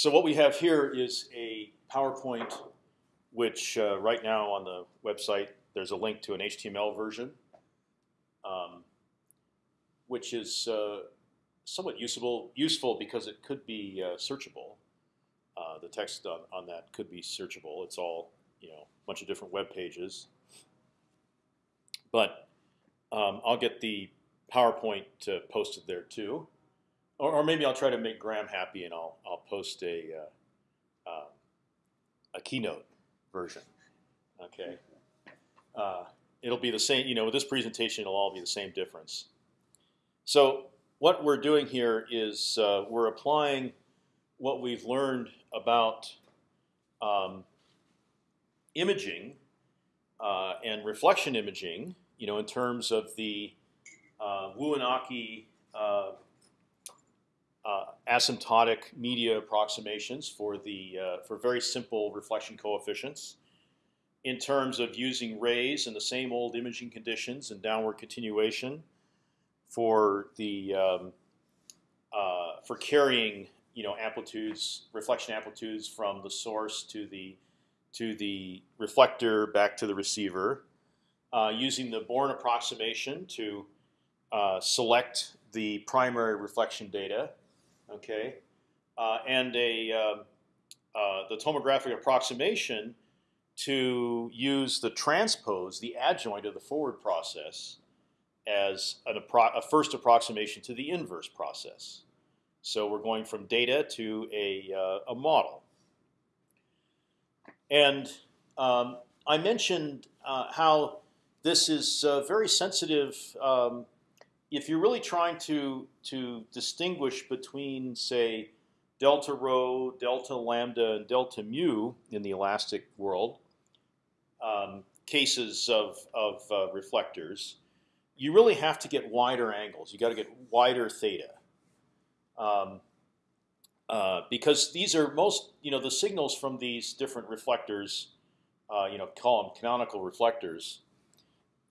So what we have here is a PowerPoint, which uh, right now on the website there's a link to an HTML version, um, which is uh, somewhat useful useful because it could be uh, searchable. Uh, the text on, on that could be searchable. It's all you know, a bunch of different web pages. But um, I'll get the PowerPoint uh, posted there too, or, or, maybe I'll try to make Graham happy and I'll I'll post a uh, uh, a keynote version. Okay, uh, it'll be the same. You know, with this presentation, it'll all be the same difference. So what we're doing here is uh, we're applying what we've learned about um, imaging uh, and reflection imaging, you know, in terms of the uh, uh, asymptotic media approximations for the uh, for very simple reflection coefficients, in terms of using rays in the same old imaging conditions and downward continuation for the um, uh, for carrying you know amplitudes, reflection amplitudes from the source to the to the reflector back to the receiver, uh, using the Born approximation to uh, select the primary reflection data, okay, uh, and a um, uh, the tomographic approximation to use the transpose, the adjoint of the forward process, as an a first approximation to the inverse process. So we're going from data to a, uh, a model. And um, I mentioned uh, how this is uh, very sensitive. Um, if you're really trying to to distinguish between, say, delta rho, delta lambda, and delta mu in the elastic world, um, cases of of uh, reflectors, you really have to get wider angles. You got to get wider theta. Um, uh, because these are most, you know, the signals from these different reflectors, uh, you know, call them canonical reflectors.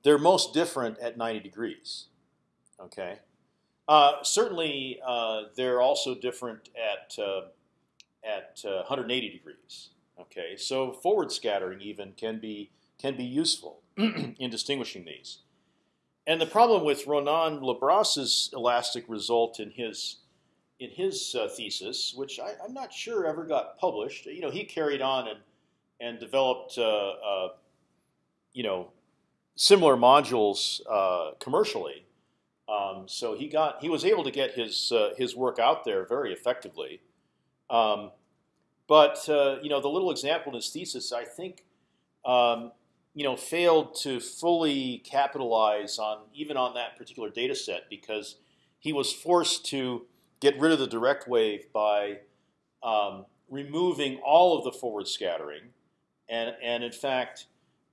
They're most different at 90 degrees. Okay, uh, certainly uh, they're also different at uh, at 180 degrees. Okay, so forward scattering even can be can be useful in distinguishing these. And the problem with Ronan Le Bras's elastic result in his in his uh, thesis, which I, am not sure ever got published. You know, he carried on and and developed uh, uh, you know similar modules uh, commercially. Um, so he got he was able to get his uh, his work out there very effectively. Um, but uh, you know, the little example in his thesis, I think. Um, you know, failed to fully capitalize on even on that particular data set because he was forced to get rid of the direct wave by um, removing all of the forward scattering, and and in fact,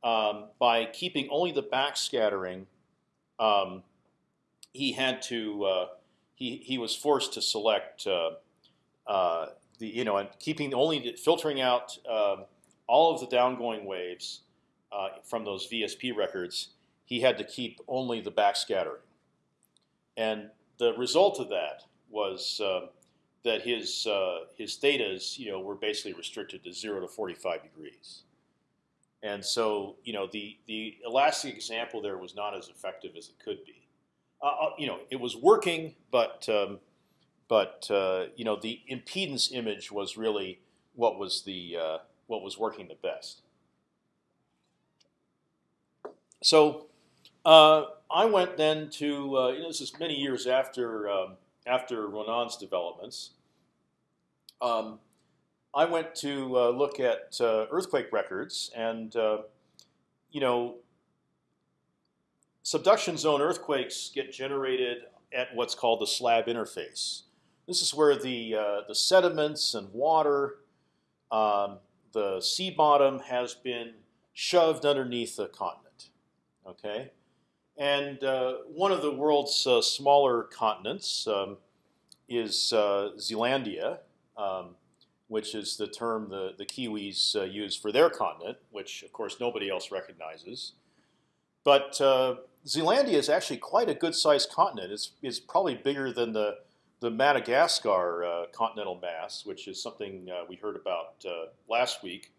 um, by keeping only the back scattering, um, he had to uh, he he was forced to select uh, uh, the you know and keeping only filtering out um, all of the downgoing waves uh, from those VSP records. He had to keep only the backscattering, and the result of that was uh, that his uh, his thetas, you know, were basically restricted to zero to 45 degrees. And so, you know, the the elastic example there was not as effective as it could be. Uh, uh you know, it was working, but um, but uh, you know, the impedance image was really what was the uh, what was working the best. So I went then to you know, this is many years after. Um, after Ronan's developments, um, I went to uh, look at uh, earthquake records, and uh, you know, subduction zone earthquakes get generated at what's called the slab interface. This is where the uh, the sediments and water, um, the sea bottom has been shoved underneath the continent. Okay, and uh, one of the world's uh, smaller continents um, is uh, Zealandia, um, which is the term the, the Kiwis uh, use for their continent, which of course nobody else recognizes. But uh, Zealandia is actually quite a good-sized continent. It's, it's probably bigger than the the Madagascar uh, continental mass, which is something uh, we heard about uh, last week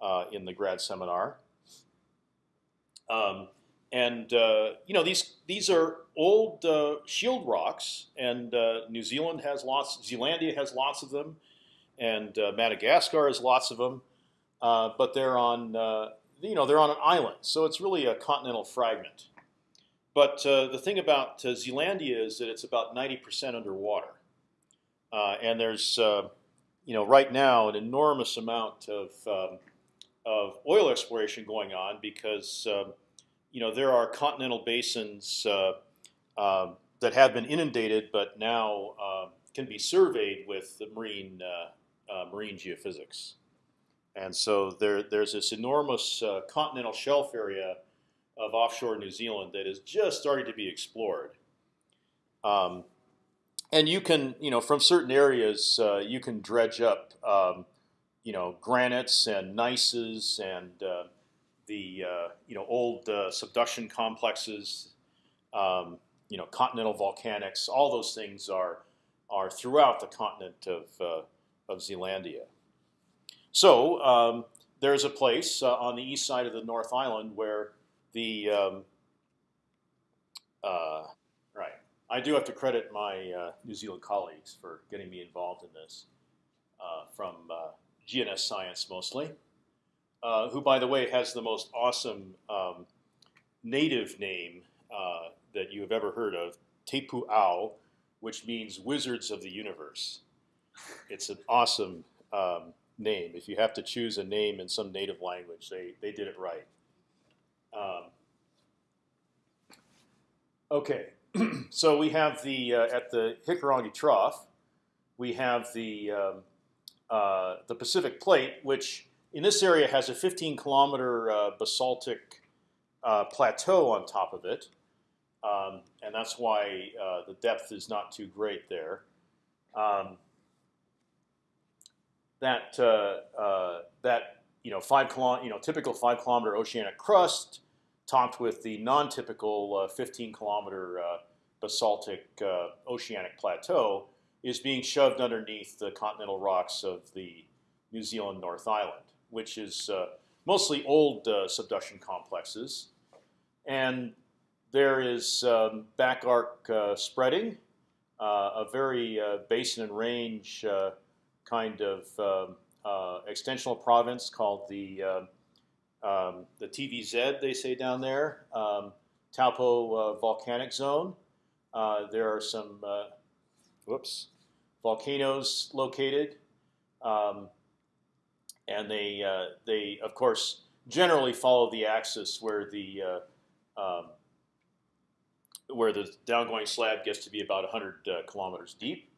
uh, in the grad seminar. Um, and uh, you know these these are old shield rocks, and New Zealand has lots. Zealandia has lots of them, and Madagascar has lots of them. but they're on you know they're on an island, so it's really a continental fragment. But uh, the thing about uh, Zealandia is that it's about 90% underwater, uh, and there's uh, you know right now an enormous amount of um, of oil exploration going on because um, you know there are continental basins uh, that have been inundated, but now can be surveyed with the marine uh, marine geophysics, and so there there's this enormous continental shelf area of offshore New Zealand that is just starting to be explored. Um, and you can, you know, from certain areas, uh, you can dredge up, um, you know, granites and gneisses and uh, the, uh, you know, old uh, subduction complexes, um, you know, continental volcanics. All those things are are throughout the continent of uh, of Zealandia. So um, there's a place uh, on the east side of the North Island where the um, uh, right. I do have to credit my uh, New Zealand colleagues for getting me involved in this, uh, from uh, GNS Science mostly, uh, who, by the way, has the most awesome um, native name that you have ever heard of, Te Pū Ao, which means Wizards of the Universe. It's an awesome um, name. If you have to choose a name in some native language, they, they did it right. Um, okay, so we have the uh, at the Hikurangi Trough, we have the um, uh, the Pacific Plate, which in this area has a 15 kilometer uh, basaltic uh, plateau on top of it, um, and that's why uh, the depth is not too great there. That uh, that you know, five you know, typical five kilometer oceanic crust, topped with the non-typical uh, 15 kilometer uh, basaltic uh, oceanic plateau, is being shoved underneath the continental rocks of the New Zealand North Island, which is uh, mostly old uh, subduction complexes, and there is um, back arc spreading, a very basin and range kind of um, uh, extensional province called the uh, um, the TVZ. They say down there, um, Taupo uh, volcanic zone. there are some whoops volcanoes located, um, and they they of course generally follow the axis where the um, where the downgoing slab gets to be about 100 uh, kilometers deep.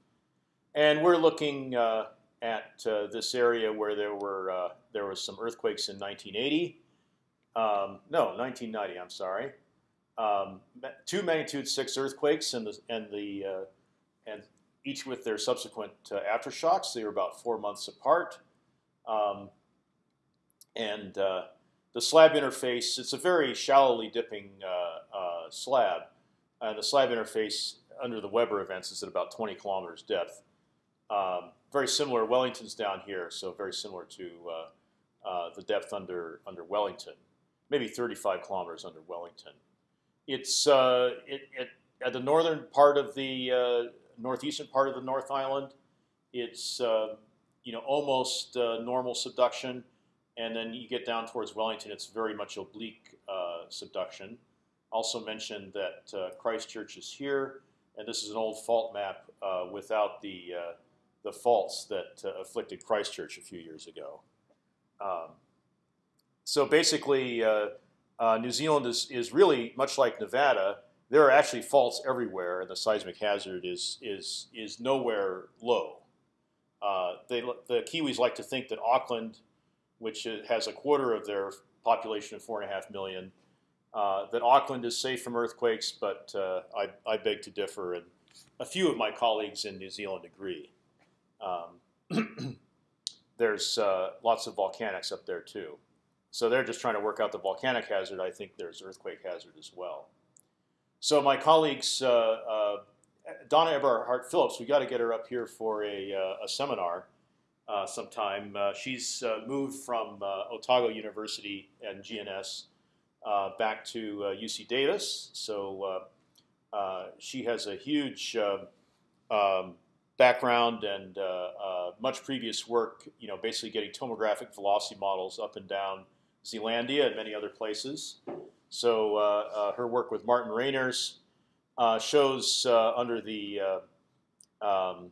And we're looking uh, at uh, this area where there were uh, there was some earthquakes in 1980. Um, no, 1990. I'm sorry. Um, two magnitude six earthquakes and the and the uh, and each with their subsequent uh, aftershocks. They were about four months apart. Um, and uh, the slab interface, it's a very shallowly dipping uh, slab, and the slab interface under the Weber events is at about 20 kilometers depth. Very similar. Wellington's down here, so very similar to uh, uh, the depth under under Wellington, maybe 35 kilometers under Wellington. It's uh, it, it, at the northern part of the uh, northeastern part of the North Island. It's uh, you know almost normal subduction, and then you get down towards Wellington. It's very much oblique subduction. Also mentioned that Christchurch is here, and this is an old fault map without the the faults that uh, afflicted Christchurch a few years ago. Um, so basically, uh, uh, New Zealand is, is really much like Nevada. There are actually faults everywhere, and the seismic hazard is is is nowhere low. Uh, they, the Kiwis like to think that Auckland, which has a quarter of their population of four and a half million, uh, that Auckland is safe from earthquakes, but uh, I, I beg to differ, and a few of my colleagues in New Zealand agree. Um, there's uh, lots of volcanics up there too. So they're just trying to work out the volcanic hazard. I think there's earthquake hazard as well. So my colleagues uh, uh, Donna Eberhart-Phillips, we got to get her up here for a, uh, a seminar uh, sometime. Uh, she's moved from Otago University and GNS back to UC Davis, so she has a huge um, background and much previous work. You know, basically getting tomographic velocity models up and down Zealandia and many other places. So her work with Martin Reyners uh, shows uh, under the uh, um,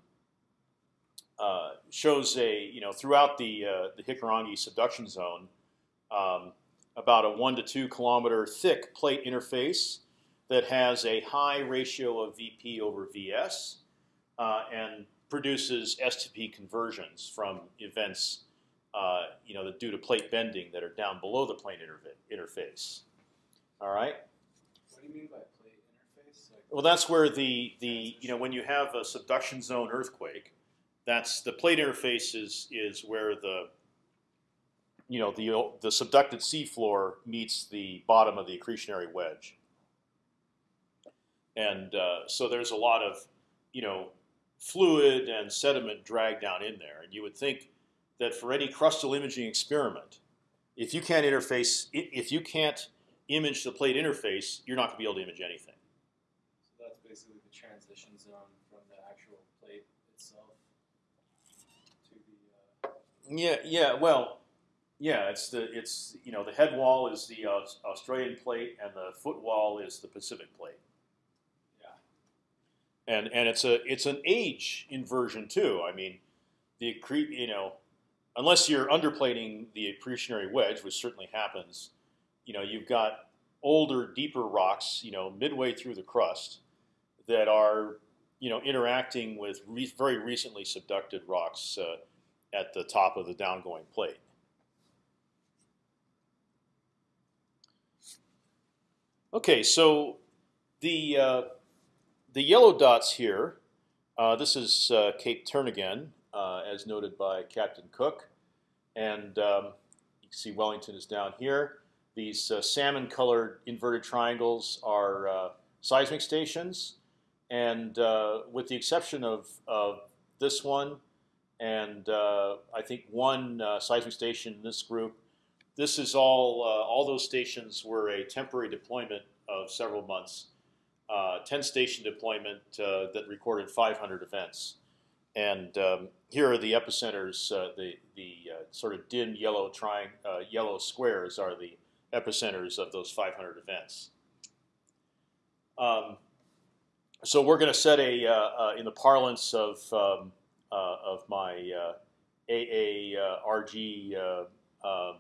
uh, shows a you know throughout the the Hikurangi subduction zone um, about a one to two kilometer thick plate interface that has a high ratio of VP over VS and produces STP conversions from events uh, you know, due to plate bending that are down below the plane interface. All right. What do you mean by plate interface? Like well, that's where the the you know when you have a subduction zone earthquake, that's the plate interface is is where the you know the the subducted seafloor meets the bottom of the accretionary wedge, and uh, so there's a lot of you know fluid and sediment dragged down in there, and you would think that for any crustal imaging experiment, if you can't interface, if you can't image the plate interface, you're not going to be able to image anything So that's basically the transition zone from the actual plate itself to the. Uh... Yeah. Yeah. Well. Yeah, it's the it's you know the head wall is the uh, Australian plate and the foot wall is the Pacific plate. And and it's a it's an age inversion too. I mean, the you know, unless you're underplating the accretionary wedge, which certainly happens, you know, you've got older, deeper rocks, you know, midway through the crust, that are you know interacting with re very recently subducted rocks uh, at the top of the downgoing plate. Okay, so the uh, the yellow dots here. Uh, this is uh, Cape Turnagain, uh, as noted by Captain Cook, and um, you can see Wellington is down here. These uh, salmon-colored inverted triangles are seismic stations. And uh, with the exception of, of this one, and uh, I think one uh, seismic station in this group, this is all. Uh, all those stations were a temporary deployment of several months. Uh, ten station deployment uh, that recorded 500 events. And um, here are the epicenters. the the sort of dim yellow triang yellow squares are the epicenters of those 500 events. Um, so we're going to set a, uh, uh, in the parlance of um, uh, of my AARG um,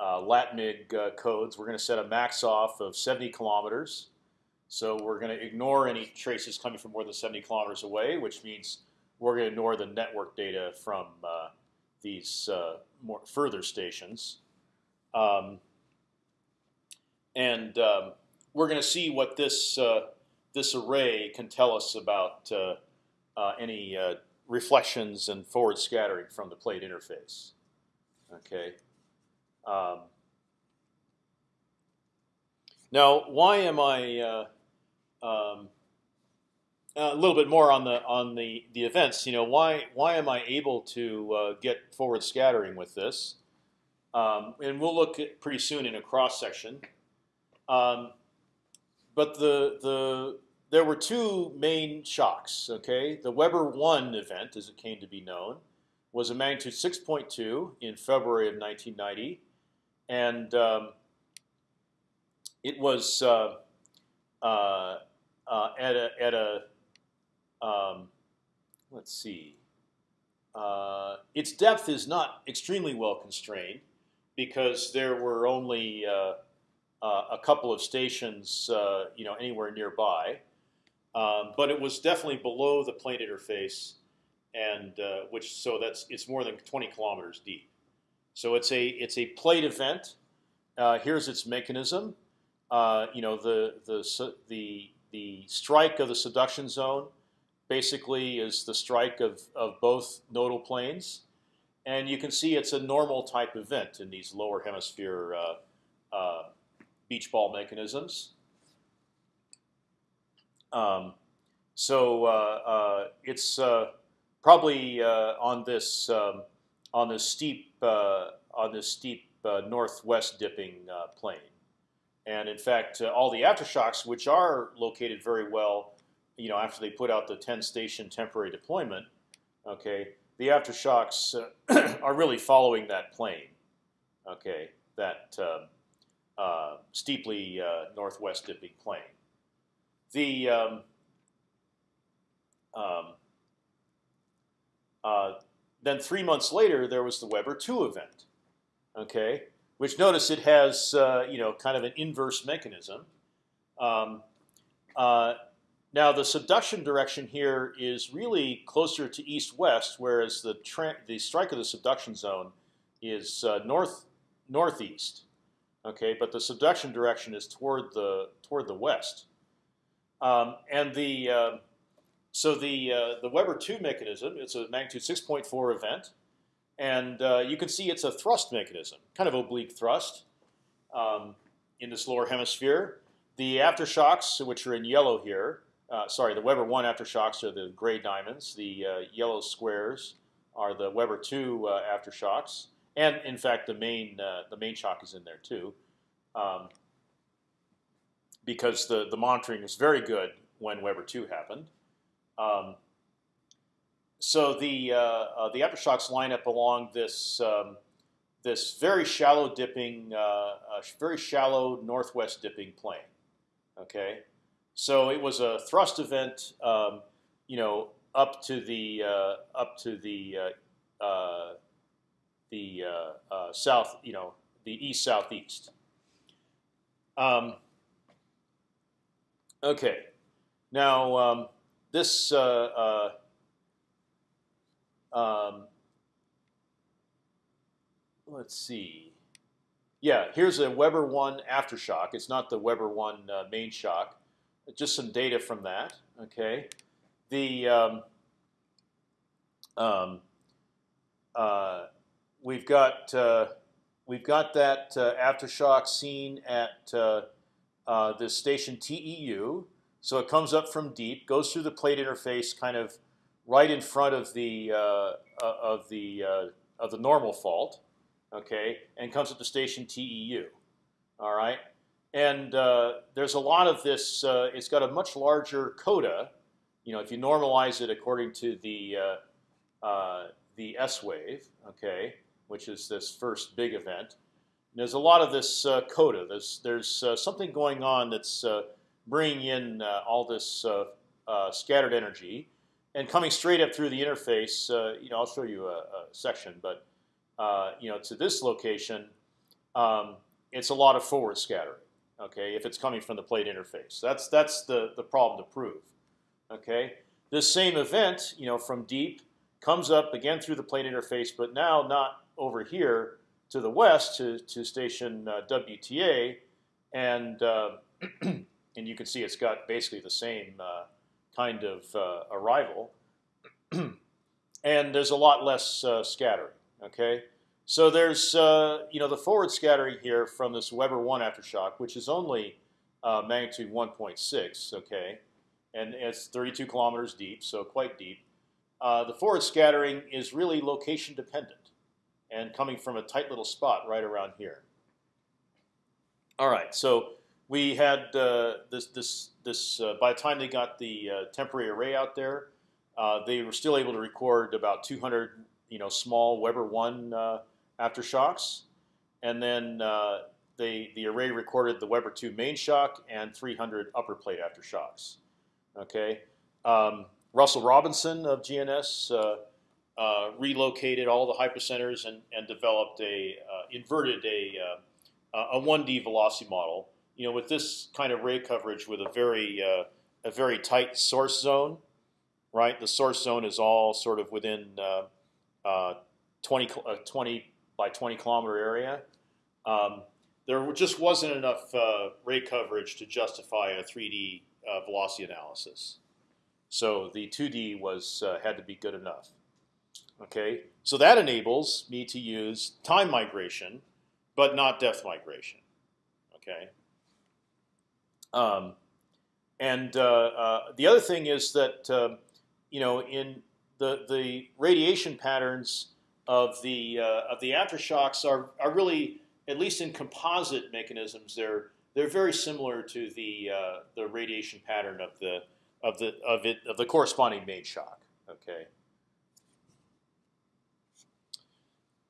LATMIG codes, we're going to set a max off of 70 kilometers. So we're going to ignore any traces coming from more than 70 kilometers away, which means we're going to ignore the network data from uh, these uh, more further stations. Um, and um, we're going to see what this uh, this array can tell us about uh, uh, any uh, reflections and forward scattering from the plate interface. Okay. Um, now, why am I um, a little bit more on the on the the events? You know, why why am I able to uh, get forward scattering with this? Um, and we'll look pretty soon in a cross section. Um, but the the there were two main shocks. Okay, the Weber one event, as it came to be known, was a magnitude 6.2 in February of 1990, and um, it was uh, uh, uh, at a at a um, let's see. Uh, its depth is not extremely well constrained because there were only uh, uh, a couple of stations, you know, anywhere nearby. Um, but it was definitely below the plane interface, and which so that's it's more than 20 kilometers deep. So it's a it's a plate event. Here's its mechanism. Uh, you know the the the the strike of the subduction zone basically is the strike of of both nodal planes, and you can see it's a normal type event in these lower hemisphere uh, uh, beach ball mechanisms. Um, so uh, uh, it's probably on this um, on this steep on this steep northwest dipping plane, and in fact, all the aftershocks, which are located very well, you know, after they put out the 10 station temporary deployment, okay, the aftershocks are really following that plane, okay, that um, steeply northwest dipping plane. The um, um, uh, then three months later, there was the Weber two event. Okay, which notice it has uh, you know kind of an inverse mechanism. Um, uh, now the subduction direction here is really closer to east-west, whereas the the strike of the subduction zone is uh, north northeast. Okay, but the subduction direction is toward the toward the west, um, and the uh, so the uh, the Weber two mechanism, it's a magnitude 6.4 event, and uh, you can see it's a thrust mechanism, kind of oblique thrust um, in this lower hemisphere. The aftershocks, which are in yellow here, uh, sorry, the Weber one aftershocks are the gray diamonds. The uh, yellow squares are the Weber two uh, aftershocks, and in fact, the main uh, the main shock is in there too. Um, because the, the monitoring was very good when Weber 2 happened. Um, so the uh, uh, the aftershocks line up along this um, this very shallow dipping, uh, very shallow northwest dipping plane. Okay, so it was a thrust event, um, you know, up to the uh, up to the uh, the south, you know, the east southeast. Um, okay, now um, this uh, uh, um, let's see. Yeah, here's a Weber one aftershock. It's not the Weber one uh, main shock. Just some data from that. Okay, the um, um, uh, we've got uh, we've got that uh, aftershock seen at this station TEU. So it comes up from deep, goes through the plate interface, kind of right in front of the uh, uh of the uh, of the normal fault, okay, and comes at the station TEU. All right, and uh, there's a lot of this. Uh, it's got a much larger coda. You know, if you normalize it according to the uh, the S wave, okay, which is this first big event. There's a lot of this coda. There's there's something going on that's bringing in uh, all this uh, uh, scattered energy and coming straight up through the interface. you know, I'll show you a, a section, but you know, to this location, um, it's a lot of forward scattering. Okay, if it's coming from the plate interface, that's that's the the problem to prove. Okay, this same event, you know, from deep comes up again through the plate interface, but now not over here to the west to to station uh, WTA, and uh, and you can see it's got basically the same uh, kind of uh, arrival, and there's a lot less uh, scattering. Okay, so there's uh, you know the forward scattering here from this Weber one aftershock, which is only uh, magnitude 1.6. Okay, and it's 32 kilometers deep, so quite deep. Uh, the forward scattering is really location dependent and coming from a tight little spot right around here. All right, so we had uh, this this this. Uh, by the time they got the uh, temporary array out there, uh, they were still able to record about 200, you know, small Weber one uh, aftershocks, and then uh, they the array recorded the Weber two main shock and 300 upper plate aftershocks. Okay, um, Russell Robinson of GNS. relocated all the hypocenters and, and developed a inverted a a 1D velocity model you know, with this kind of ray coverage with a very uh, a very tight source zone, right? The source zone is all sort of within uh, uh, 20, uh, 20 by 20 kilometer area. Um, there just wasn't enough uh, ray coverage to justify a 3D uh, velocity analysis. So the 2D was had to be good enough. Okay, so that enables me to use time migration, but not depth migration. Okay. Um, and uh, uh, the other thing is that um, you know in the the radiation patterns of the uh, of the aftershocks are are really at least in composite mechanisms they're they're very similar to the uh, the radiation pattern of the of the of it of the corresponding main shock. Okay.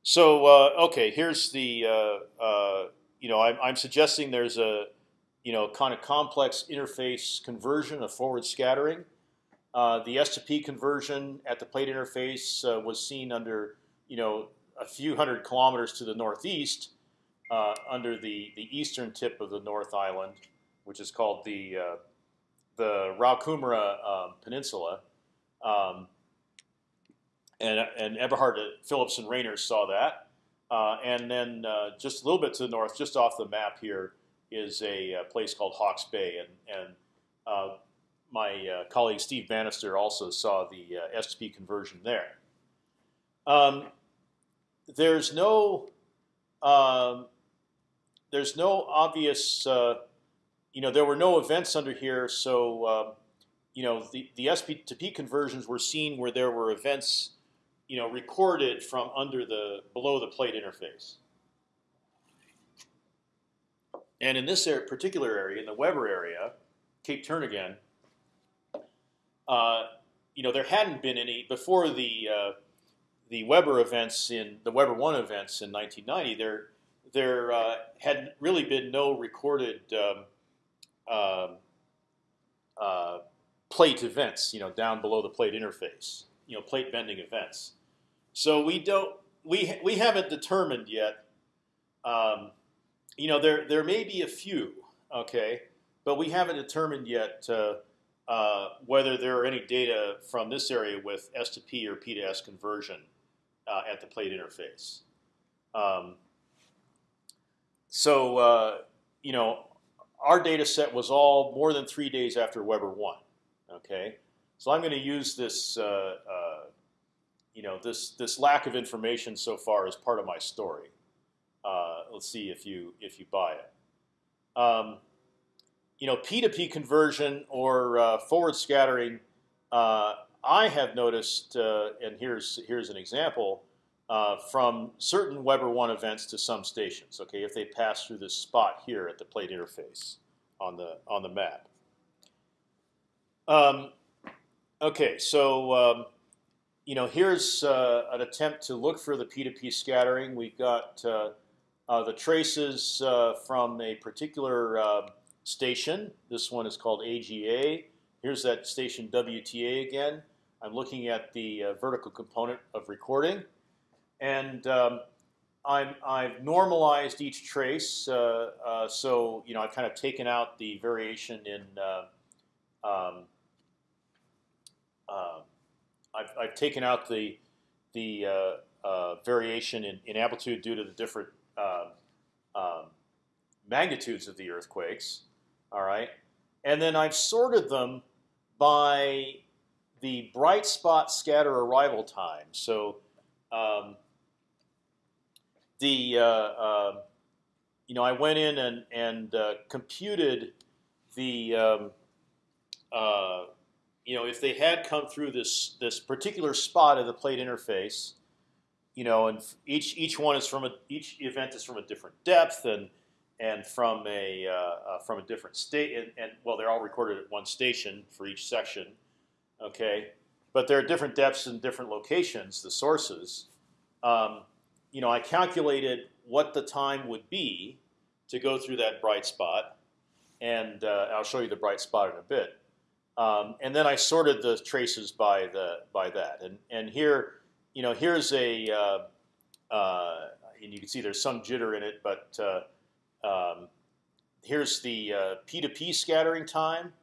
So uh, okay, here's the uh, uh, you know I'm, I'm suggesting there's a you know kind of complex interface conversion of forward scattering. Uh, the S to P conversion at the plate interface uh, was seen under you know a few hundred kilometers to the northeast, uh, under the the eastern tip of the North Island, which is called the the Raukumara um, Peninsula. Um, and and Eberhard Phillips and Rayner saw that. Uh, and then uh, just a little bit to the north, just off the map here, is a, a place called Hawke's Bay, and and uh, my uh, colleague Steve Bannister also saw the uh, S2P conversion there. Um, there's no um, there's no obvious uh, you know there were no events under here, so um, you know the the SP to P conversions were seen where there were events you know, recorded from under the below the plate interface. And in this particular area, in the Weber area, Cape Turnagain, uh, you know, there hadn't been any before the uh, the Weber events in the Weber one events in 1990. There there uh, had really been no recorded um, um, uh, plate events, you know, down below the plate interface, you know, plate bending events. So we don't we we haven't determined yet. Um, you know, there there may be a few, okay, but we haven't determined yet uh, uh, whether there are any data from this area with S to P or P to S conversion uh, at the plate interface. Um, so uh, you know, our data set was all more than three days after Weber one. Okay, so I'm going to use this uh, uh, you know this this lack of information so far is part of my story. Uh, let's see if you if you buy it. Um, you know, P to P conversion or uh, forward scattering. Uh, I have noticed, uh, and here's here's an example uh, from certain Weber one events to some stations. Okay, if they pass through this spot here at the plate interface on the on the map. Um, okay, so um, you know, here's uh, an attempt to look for the P2P scattering. We've got the traces uh, from a particular uh, station. This one is called AGA. Here's that station WTA again. I'm looking at the uh, vertical component of recording, and um, i have normalized each trace. so you know, I've kind of taken out the variation in um, I've, I've taken out the the uh, uh, variation in, in, amplitude due to the different uh, um, magnitudes of the earthquakes. All right, and then I've sorted them by the bright spot scatter arrival time. So um, the uh, uh, you know I went in and and uh, computed the um, you know, if they had come through this this particular spot of the plate interface, you know, and each each one is from a each event is from a different depth and and from a uh, uh, from a different state and, and, well, they're all recorded at one station for each section, okay, but there are different depths and different locations, the sources. Um, you know, I calculated what the time would be to go through that bright spot, and uh, I'll show you the bright spot in a bit. Um, and then I sorted the traces by the by that. And and here, you know, here's a uh, uh, and you can see there's some jitter in it, but uh, um, here's the uh, P to P scattering time,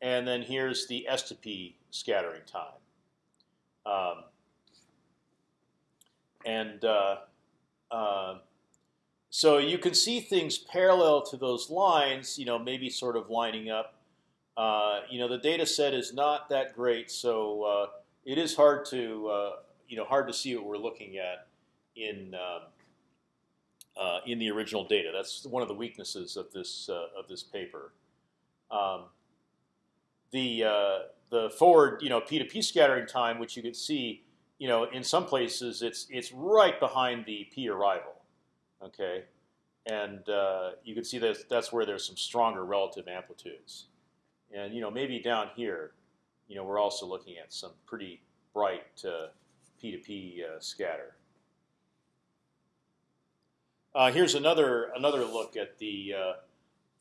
and then here's the S to P scattering time. Um, and uh, uh, so you can see things parallel to those lines, you know, maybe sort of lining up uh, you know, the data set is not that great, so uh, it is hard to uh, you know hard to see what we're looking at in um, uh, in the original data. That's one of the weaknesses of this uh, of this paper. Um, the uh, the forward, you know, p to p scattering time, which you can see, you know, in some places it's it's right behind the p arrival, okay, and uh, you can see that that's where there's some stronger relative amplitudes, and you know maybe down here, you know, we're also looking at some pretty bright uh, p to p uh, scatter. Uh, here's another another look at the.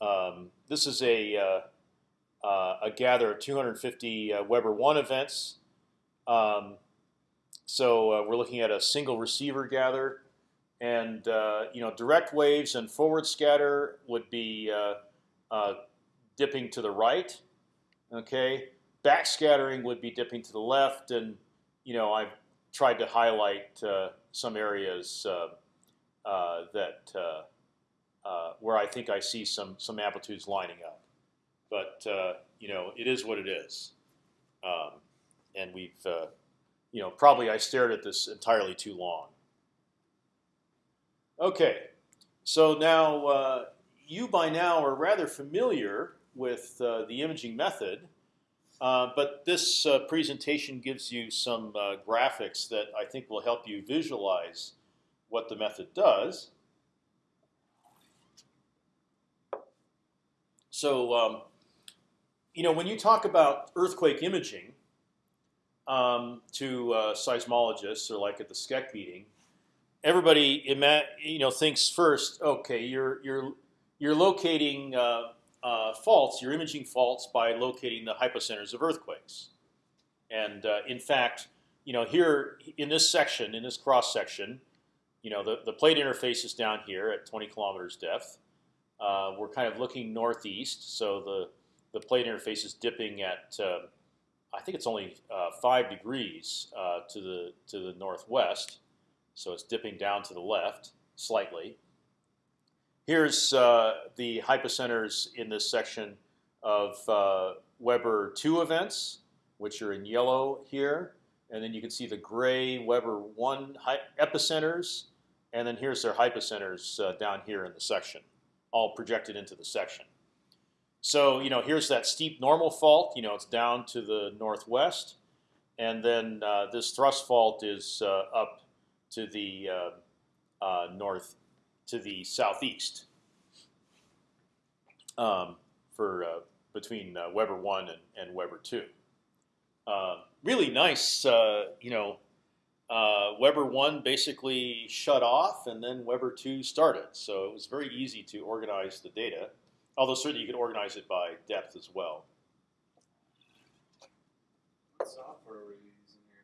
Uh, um, this is a uh, uh, a gather of 250 uh, Weber one events. Um, so we're looking at a single receiver gather, and you know direct waves and forward scatter would be dipping to the right. Okay, backscattering would be dipping to the left, and you know I've tried to highlight some areas uh, that uh, uh, where I think I see some some amplitudes lining up. But you know, it is what it is, um, and we've you know probably I stared at this entirely too long. Okay, so now uh, you by now are rather familiar with uh, the imaging method, uh, but this presentation gives you some graphics that I think will help you visualize what the method does. So, um, you know, when you talk about earthquake imaging um, to uh, seismologists or like at the SCEC meeting, everybody you know thinks first, okay, you're you're you're locating uh, uh, faults, you're imaging faults by locating the hypocenters of earthquakes, and uh, in fact, you know, here in this section, in this cross section, you know, the, the plate interface is down here at 20 kilometers depth. Uh, we're kind of looking northeast, so the the plate interface is dipping at uh, I think it's only uh, five degrees uh, to the to the northwest, so it's dipping down to the left slightly. Here's uh, the hypocenters in this section of uh, Weber two events, which are in yellow here, and then you can see the gray Weber one epicenters and then here's their hypocenters uh, down here in the section, all projected into the section. So you know, here's that steep normal fault. You know, it's down to the northwest, and then uh, this thrust fault is uh, up to the uh, uh, north, to the southeast, um, for uh, between Weber one and, and Weber two. really nice, you know, uh, Weber one basically shut off, and then Weber two started. So it was very easy to organize the data. Although certainly you could organize it by depth as well. What software were you using here?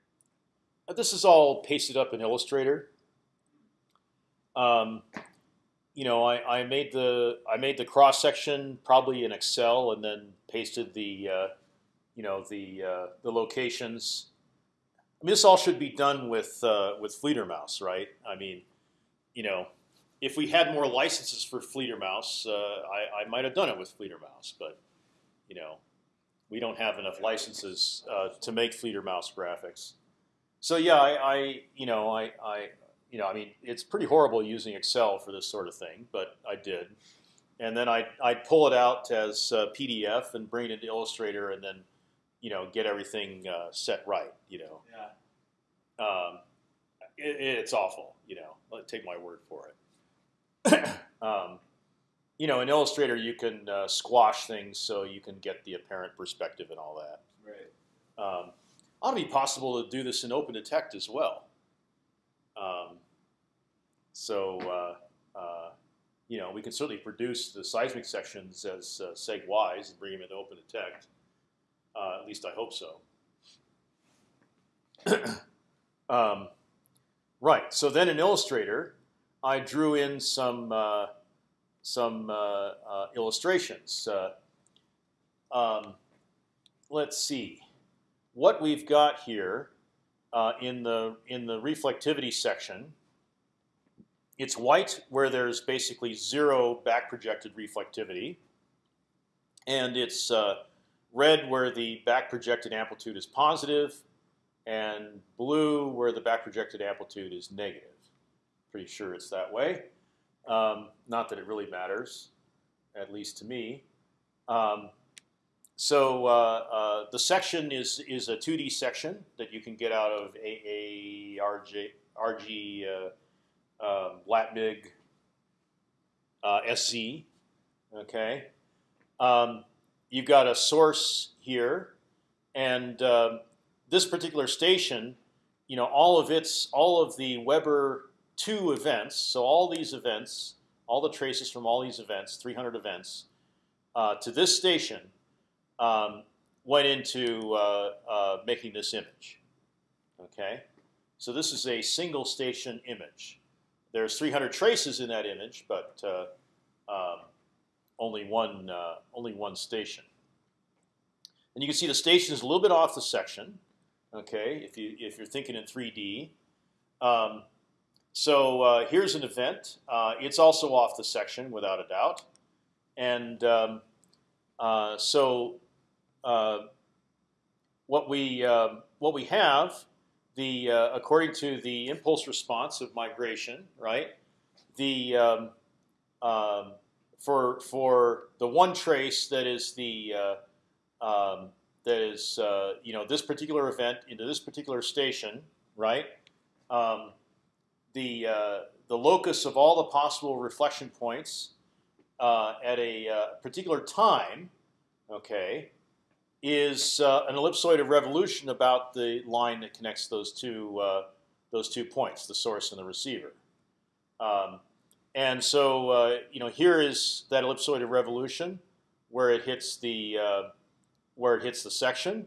Uh, this is all pasted up in Illustrator. Um, you know, I, I, made the I made the cross section probably in Excel, and then pasted the uh, you know the uh, the locations I mean, this all should be done with uh, with Fledermaus, right? I mean, you know, if we had more licenses for Fledermaus, uh, I, I might have done it with Fledermaus, but you know, we don't have enough licenses uh, to make Fledermaus graphics. So yeah, I, I you know I, I you know I mean it's pretty horrible using Excel for this sort of thing, but I did, and then I I'd pull it out as PDF and bring it into Illustrator, and then you know, get everything uh, set right. You know. Yeah. Um, it, it's awful. You know, take my word for it. um, you know, in Illustrator, you can uh, squash things so you can get the apparent perspective and all that. Right. Um, ought to be possible to do this in OpendTect as well. Um, so, uh, uh, you know, we can certainly produce the seismic sections as uh, SEG-Ys and bring them into OpendTect. Uh, at least I hope so. um, right. So then in Illustrator, I drew in some uh, some uh, illustrations. Um, let's see what we've got here uh, in the in the reflectivity section. It's white where there's basically zero back projected reflectivity, and it's red where the back projected amplitude is positive, and blue where the back projected amplitude is negative. Pretty sure it's that way. Um, not that it really matters, at least to me. Um, so uh, uh, the section is is a 2D section that you can get out of AARG RG uh, um, LatMig uh, SZ. Okay, um, you've got a source here, and um, this particular station, you know, all of its all of the Weber two events. So all these events, all the traces from all these events, 300 events, uh, to this station um, went into uh, uh, making this image. Okay, so this is a single station image. There's 300 traces in that image, but uh, um, only one uh, only one station. And you can see the station is a little bit off the section. Okay, if you if you're thinking in 3D. Um, so uh, here's an event. Uh, it's also off the section without a doubt, and um, so what we uh, what we have the uh, according to the impulse response of migration, right? The um, um, for for the one trace that is the uh, um, that is uh, you know this particular event into this particular station, right? Um, the the locus of all the possible reflection points at a particular time, okay, is uh, an ellipsoid of revolution about the line that connects those two uh, those two points, the source and the receiver. Um, and so uh, you know here is that ellipsoid of revolution where it hits the uh, where it hits the section.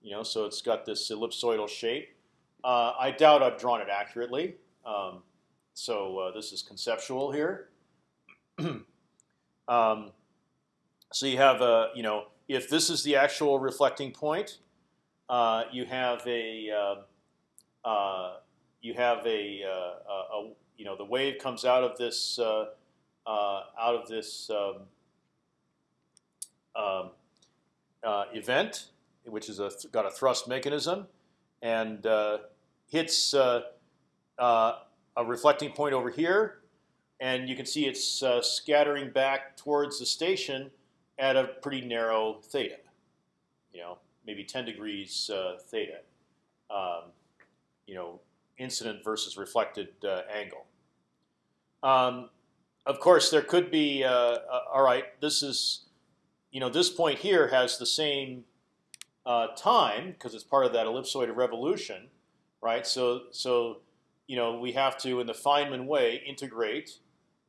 You know, so it's got this ellipsoidal shape. Uh, I doubt I've drawn it accurately. Um, so uh, this is conceptual here. um, so you have a you know if this is the actual reflecting point, uh, you have a uh, uh you have a, uh, a, you know the wave comes out of this uh, out of this um, um, event, which is a got a thrust mechanism, and hits a reflecting point over here, and you can see it's scattering back towards the station at a pretty narrow theta, you know, maybe 10 degrees uh, theta, um, you know, incident versus reflected uh, angle. Um, of course, there could be, uh, uh, all right, this is, you know, this point here has the same uh, time because it's part of that ellipsoid of revolution, right? So, so, you know, we have to, in the Feynman way, integrate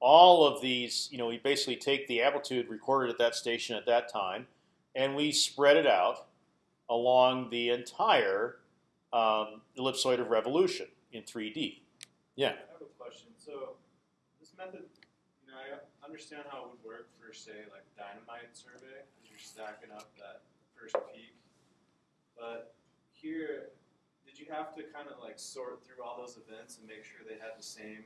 all of these, you know, we basically take the amplitude recorded at that station at that time, and we spread it out along the entire um, ellipsoid of revolution in 3D. Yeah. I have a question. So this method, you know, I understand how it would work for, say, like dynamite survey, as you're stacking up that first peak. But here, did you have to kind of like sort through all those events and make sure they had the same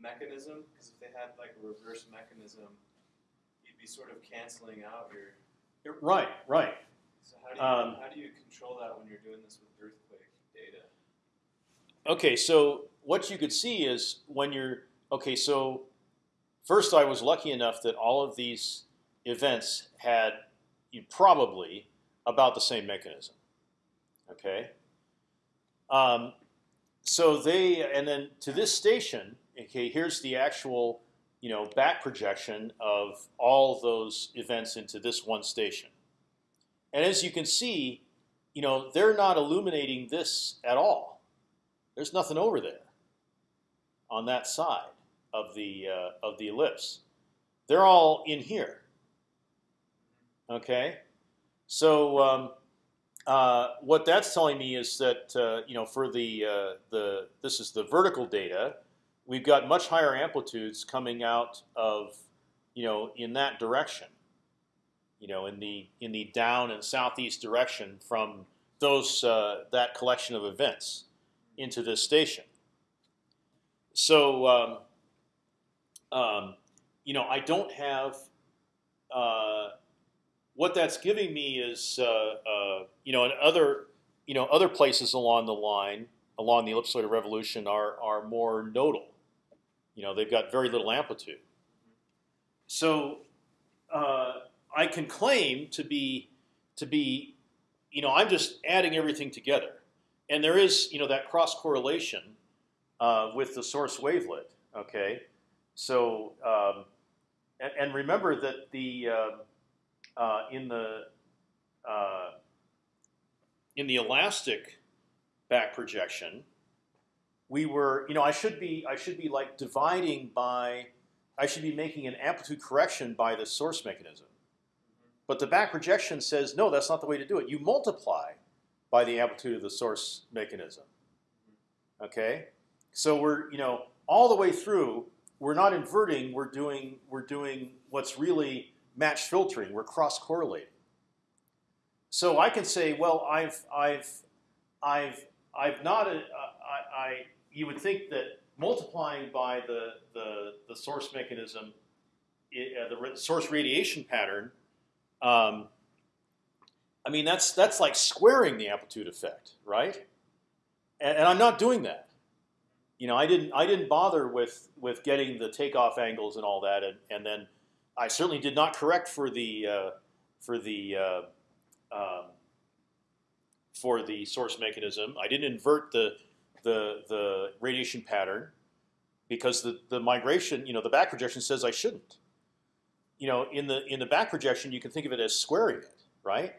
mechanism? Because if they had like a reverse mechanism, you'd be sort of canceling out your. Right, right. So how do you um, how do you control that when you're doing this with earthquake data? Okay, so what you could see is when you're okay. So first, I was lucky enough that all of these events had you probably about the same mechanism. Okay. Um, so they and then to this station, okay, here's the actual you know back projection of all those events into this one station. And as you can see, you know they're not illuminating this at all. There's nothing over there on that side of the uh, of the ellipse. They're all in here. Okay, so um, uh, what that's telling me is that uh, you know for the uh, the this is the vertical data we've got much higher amplitudes coming out of, you know, in that direction. You know, in the in the down and southeast direction from those uh, that collection of events into this station. So, um, um, you know, I don't have. Uh, what that's giving me is, uh, uh you know, in other, you know, other places along the line, along the ellipsoid of revolution, are are more nodal. You know, they've got very little amplitude. So, uh, I can claim to be to be, you know, I'm just adding everything together, and there is you know that cross correlation uh, with the source wavelet. Okay, so um, and, and, remember that the uh, uh, in the uh, in the elastic back projection, we were you know I should be I should be like dividing by I should be making an amplitude correction by the source mechanism. But the back projection says, no, that's not the way to do it. You multiply by the amplitude of the source mechanism. Okay, so we're you know all the way through. We're not inverting. We're doing we're doing what's really match filtering. We're cross correlating. So I can say, well, I've I've I've I've not uh, I, I you would think that multiplying by the the, the source mechanism, uh, the source radiation pattern um, I mean, that's that's like squaring the amplitude effect, right? And, and, I'm not doing that. You know, I didn't I didn't bother with with getting the takeoff angles and all that, and, and then I certainly did not correct for the uh, for the uh, um, for the source mechanism. I didn't invert the the the radiation pattern because the the migration, you know, the back projection says I shouldn't you know, in the in the back projection, you can think of it as squaring it, right?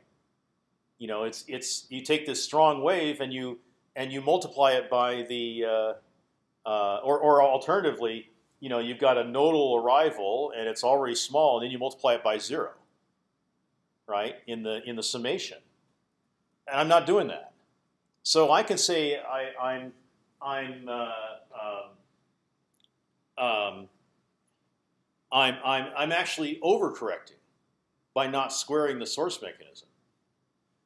You know, it's it's you take this strong wave and you and you multiply it by the uh, uh, or or alternatively, you know, you've got a nodal arrival and it's already small, and then you multiply it by zero, right? In the in the summation, and I'm not doing that. So I can say I, I'm I'm uh, um, um, I'm, I'm, I'm actually overcorrecting by not squaring the source mechanism.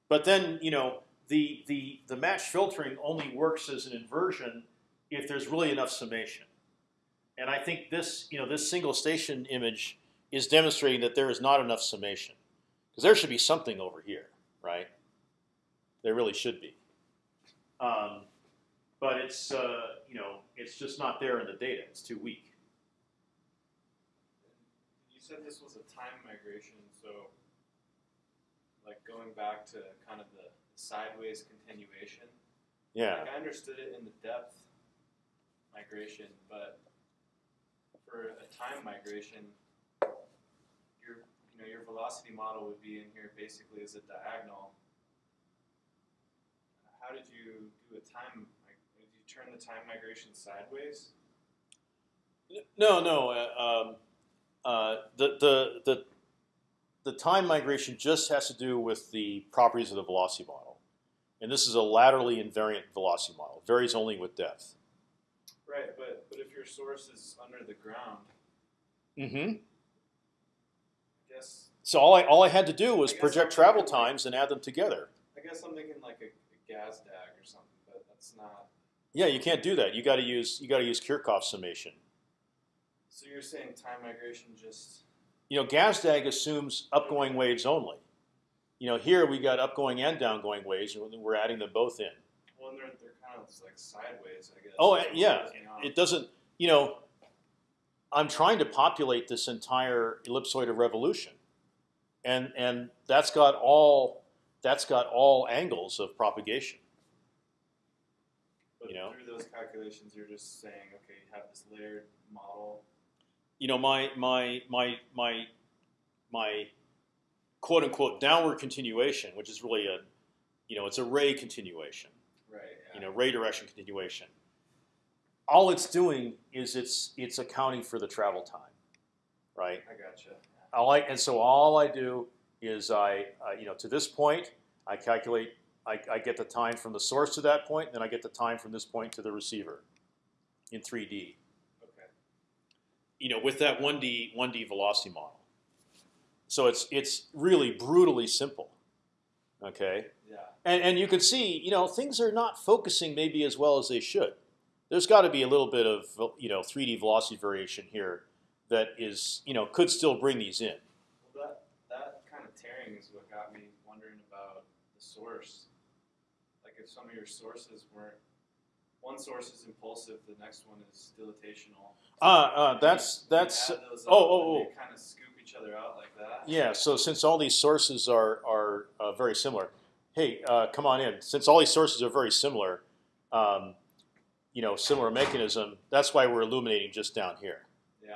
But then, you know, the, the, the match filtering only works as an inversion if there's really enough summation. And I think this, you know, this single station image is demonstrating that there is not enough summation. Because there should be something over here, right? There really should be. Um, but it's, uh, you know, it's just not there in the data. It's too weak You said this was a time migration, so like going back to kind of the sideways continuation. Yeah. Like I understood it in the depth migration, but for a time migration, your you know your velocity model would be in here basically as a diagonal. How did you do a time? Turn the time migration sideways? No, no. Uh, um, uh, the, the, the, the time migration just has to do with the properties of the velocity model. And this is a laterally invariant velocity model. It varies only with depth. Right, but, but if your source is under the ground, mm-hmm. I guess. So all I all I had to do was project travel times and add them together. I guess I'm thinking like a, a Gazdag or something, but that's not. Yeah, you can't do that. You got to use you got to use Kirchhoff summation. So you're saying time migration just? You know, Gazdag assumes upgoing waves only. You know, here we got upgoing and downgoing waves, and we're adding them both in. Well, they're, they're kind of like sideways, I guess. Oh, yeah. It doesn't, you know, I'm trying to populate this entire ellipsoid of revolution, and and that's got all that's got all angles of propagation. But you know, through those calculations, you're just saying, okay, you have this layered model you know, my my my my my quote unquote downward continuation, which is really a, you know, it's a ray continuation. Right. Yeah. You know, ray direction continuation. All it's doing is it's it's accounting for the travel time, right? I gotcha. All I and so all I do is I, uh, you know, to this point, I calculate, I, I get the time from the source to that point, and then I get the time from this point to the receiver in 3D Okay. you know, with that 1D 1D velocity model. So it's it's really brutally simple. Okay. Yeah. And and you can see, you know, things are not focusing maybe as well as they should. There's got to be a little bit of you know 3D velocity variation here that is you know could still bring these in. Well, that that kind of tearing is what got me wondering about the source. If some of your sources weren't one source is impulsive, the next one is dilatational. Ah, uh, that's that's. oh, oh, oh, Kind of scoop each other out like that. Yeah. So since all these sources are are uh, very similar, hey, uh, come on in. Since all these sources are very similar, um, you know, similar mechanism. That's why we're illuminating just down here. Yeah.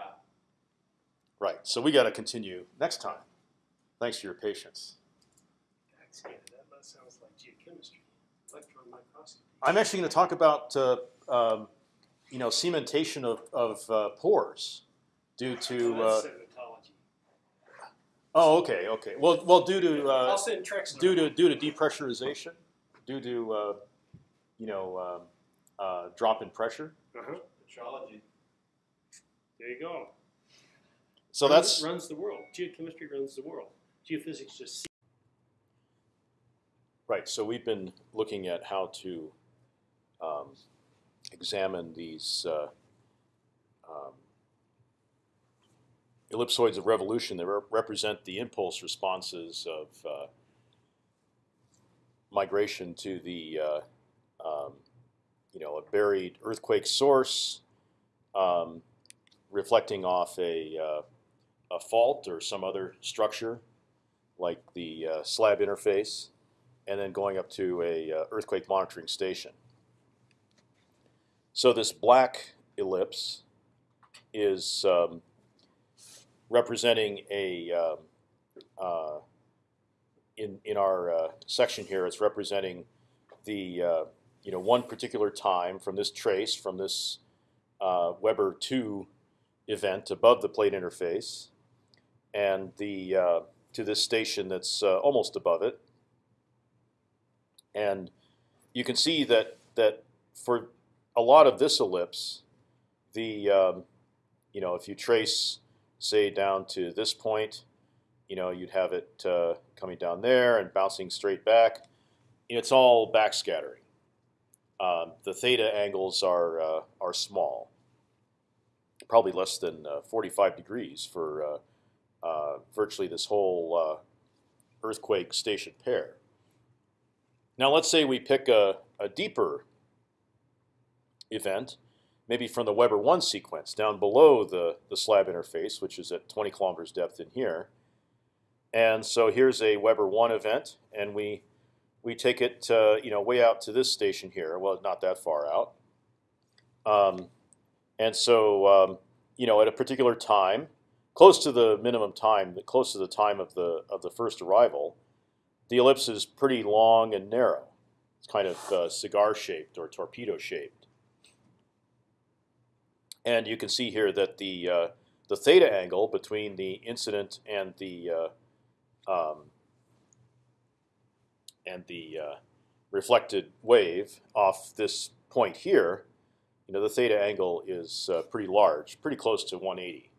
Right. So we got to continue next time. Thanks for your patience. Backscatter, that sounds like geochemistry, electron microscopy. I'm actually going to talk about uh, um, you know cementation of, of uh, pores due to. Uh, oh, okay, okay. Well, well, due to uh, I'll send Trex. due to due to depressurization, due to uh, you know um, uh, drop in pressure. Uh-huh. Metrology. There you go. So Runs- that's runs the world. Geochemistry runs the world. Geophysics just. right. So we've been looking at how to um, examine these uh, um, ellipsoids of revolution that re- represent the impulse responses of uh, migration to the uh, um, you know a buried earthquake source, um, reflecting off a uh, a fault or some other structure, like the uh, slab interface, and then going up to a uh, earthquake monitoring station. So this black ellipse is um, representing a um, uh, in in our uh, section here. It's representing the uh, you know one particular time from this trace from this uh, Weber two event above the plate interface, and the uh, to this station that's uh, almost above it. And you can see that that for a lot of this ellipse, the um, you know if you trace say down to this point, you know you'd have it uh, coming down there and bouncing straight back. It's all backscattering. Um, the theta angles are uh, are small, probably less than uh, 45 degrees for uh, uh, virtually this whole uh, earthquake station pair. Now let's say we pick a, a deeper event, maybe from the Weber one sequence down below the the slab interface, which is at 20 kilometers depth in here. And so here's a Weber one event, and we we take it uh, you know way out to this station here. Well, not that far out. Um, and so um, you know at a particular time, close to the minimum time, close to the time of the of the first arrival, the ellipse is pretty long and narrow. It's kind of uh, cigar shaped or torpedo shaped. And you can see here that the uh, the theta angle between the incident and the uh, um, and the uh, reflected wave off this point here, you know, the theta angle is uh, pretty large, pretty close to 180.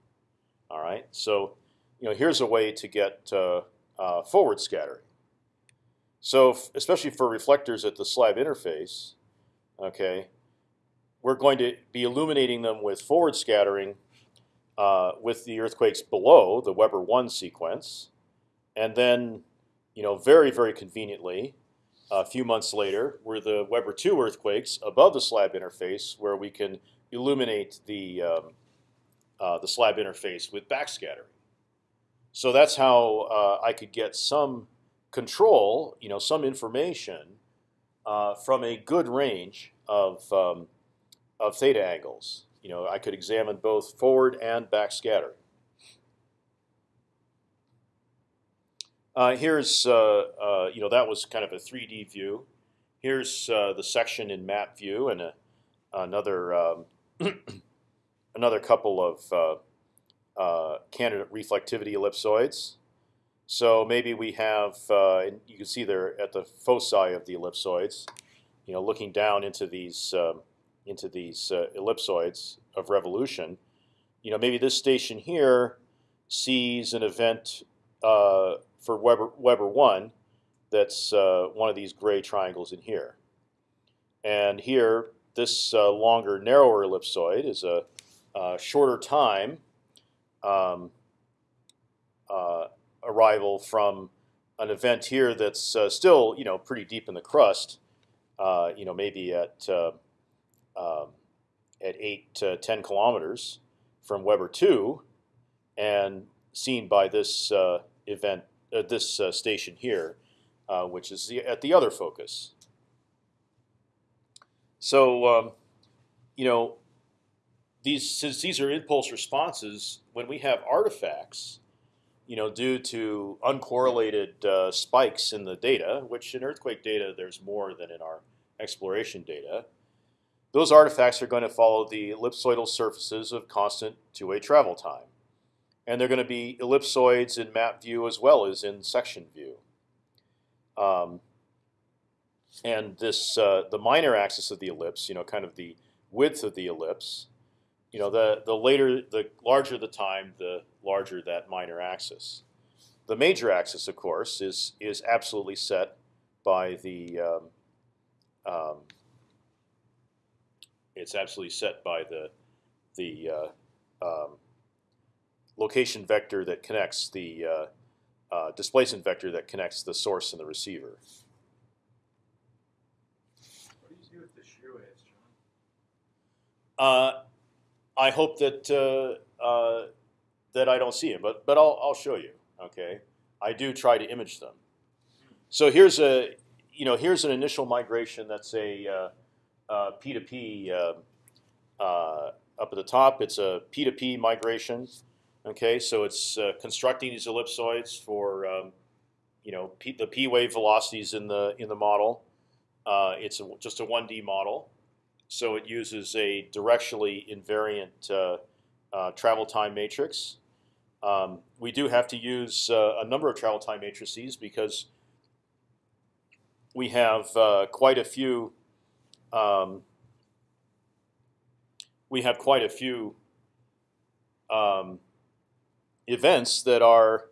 All right, so you know, here's a way to get uh, uh, forward scattering. So, especially for reflectors at the slab interface, okay, we're going to be illuminating them with forward scattering uh, with the earthquakes below the Weber one sequence, and then, you know, very very conveniently, a few months later, were the Weber two earthquakes above the slab interface, where we can illuminate the um, uh, the slab interface with backscattering. So that's how uh, I could get some control, you know, some information uh, from a good range of um, of theta angles. You know, I could examine both forward and backscattering. Uh, here's, uh, uh, you know, that was kind of a 3D view. Here's uh, the section in map view and a, another um, another couple of uh, candidate reflectivity ellipsoids. So maybe we have, uh, you can see there at the foci of the ellipsoids, you know, looking down into these um, into these uh, ellipsoids of revolution. You know, maybe this station here sees an event uh, for Weber Weber one that's uh, one of these gray triangles in here, and here this uh, longer, narrower ellipsoid is a, a shorter time. Um, uh, arrival from an event here that's uh, still, you know, pretty deep in the crust. Uh, you know, maybe at uh, um, at eight to ten kilometers from Weber two, and seen by this uh, event, uh, this uh, station here, uh, which is the, at the other focus. So, um, you know, these since these are impulse responses, when we have artifacts, you know, due to uncorrelated uh, spikes in the data, which in earthquake data there's more than in our exploration data, those artifacts are going to follow the ellipsoidal surfaces of constant two-way travel time, and they're going to be ellipsoids in map view as well as in section view. Um, and this uh, the minor axis of the ellipse, you know, kind of the width of the ellipse, you know, the the later, the larger the time, the larger that minor axis. The major axis, of course, is is absolutely set by the. Um, um, it's absolutely set by the the uh, um, location vector that connects the uh, uh, displacement vector that connects the source and the receiver. What do you do with the shear waves, John? Uh, I hope that uh, uh, that I don't see them, but but I'll I'll show you. Okay, I do try to image them. So here's a you know here's an initial migration that's a uh, P2P uh, uh, up at the top. It's a P2P migration. Okay, so it's uh, constructing these ellipsoids for um, you know P, the P wave velocities in the in the model. Uh, it's a, just a 1D model. So it uses a directionally invariant uh, uh, travel time matrix. Um, we do have to use uh, a number of travel time matrices because we have uh, quite a few. Um, we have quite a few um, events that are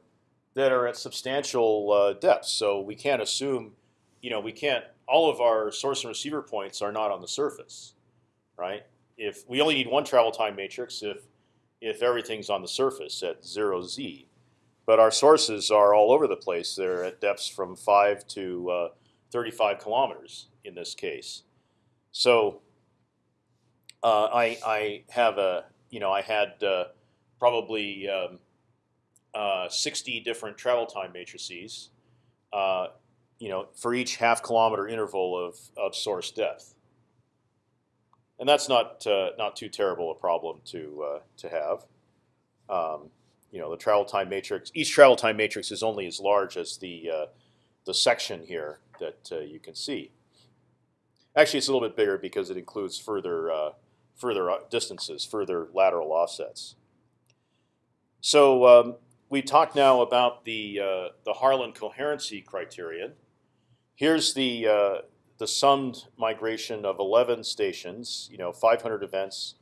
that are at substantial uh, depths. So we can't assume, you know, we can't all of our source and receiver points are not on the surface, right? If we only need one travel time matrix if if everything's on the surface at zero z, but our sources are all over the place. They're at depths from five to uh, 35 kilometers in this case. So uh, I I have a you know I had uh, probably um, uh, 60 different travel time matrices. Uh, you know, for each half kilometer interval of, of source depth. And that's not uh, not too terrible a problem to uh, to have. Um, you know, the travel time matrix. Each travel time matrix is only as large as the the section here that you can see. Actually, it's a little bit bigger because it includes further uh, further uh, distances, further lateral offsets. So um, we talked now about the the Harlan coherency criterion. Here's the uh, the summed migration of 11 stations. You know, 500 events.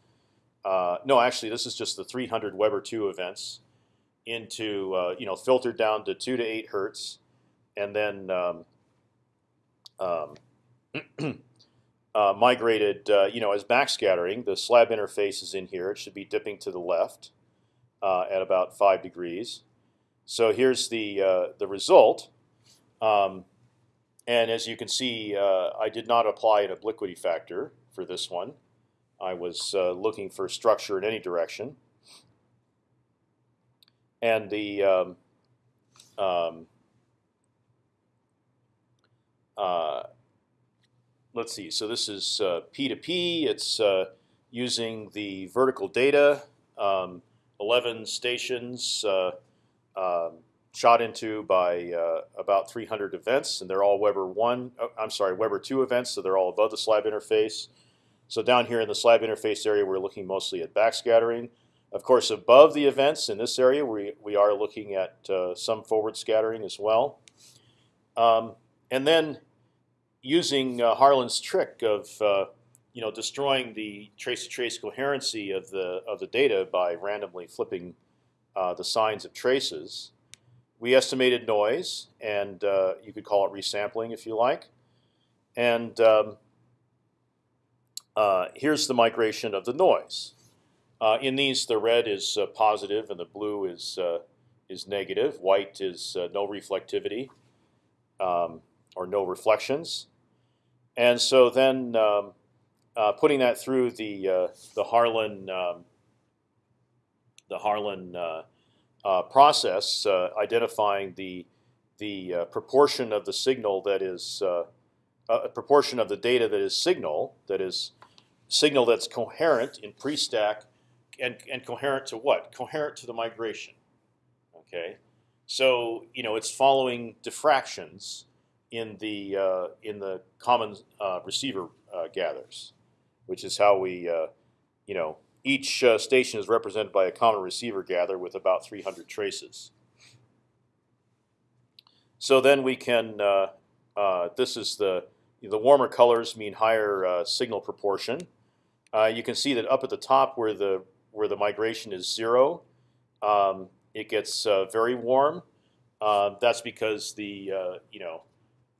Uh, no, actually, this is just the 300 Weber two events into uh, you know filtered down to two to eight hertz, and then um, um, uh, migrated uh, you know as backscattering. The slab interface is in here. It should be dipping to the left uh, at about five degrees. So here's the the result. Um, and as you can see, uh, I did not apply an obliquity factor for this one. I was uh, looking for structure in any direction. And the um, um, uh, let's see. So this is uh, P2P. It's uh, using the vertical data, um, 11 stations. Uh, um, shot into by uh, about 300 events, and they're all Weber one. Oh, I'm sorry, Weber two events, so they're all above the slab interface. So down here in the slab interface area, we're looking mostly at backscattering. Of course, above the events in this area, we we are looking at uh, some forward scattering as well. Um, and then using uh, Harlan's trick of uh, you know destroying the trace-to-trace -trace coherency of the of the data by randomly flipping uh, the signs of traces we estimated noise, and uh, you could call it resampling if you like. And um, uh, here's the migration of the noise. Uh, in these, the red is positive and the blue is is negative. White is no reflectivity um, or no reflections. And so then um, putting that through the the Harlan um, the Harlan uh, process uh, identifying the the uh, proportion of the signal that is uh, a proportion of the data that is signal that is signal that's coherent in pre-stack and and coherent to what? Coherent to the migration. Okay, so you know it's following diffractions in the uh, in the common uh, receiver uh, gathers, which is how we uh, you know each uh, station is represented by a common receiver gather with about 300 traces. So then we can. This is the the warmer colors mean higher signal proportion. you can see that up at the top where the where the migration is zero, um, it gets very warm. Uh, that's because the uh, you know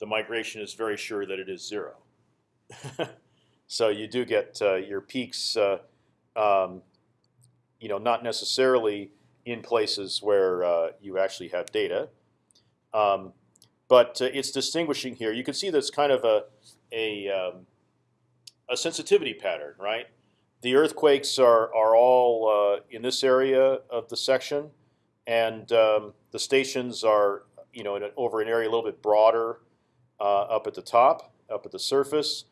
the migration is very sure that it is zero. so you do get uh, your peaks, uh, um, you know, not necessarily in places where uh, you actually have data, um, but it's distinguishing here. You can see that's kind of a a, um, a sensitivity pattern, right? The earthquakes are are all in this area of the section and um, the stations are you know an, over an area a little bit broader uh, up at the top, up at the surface,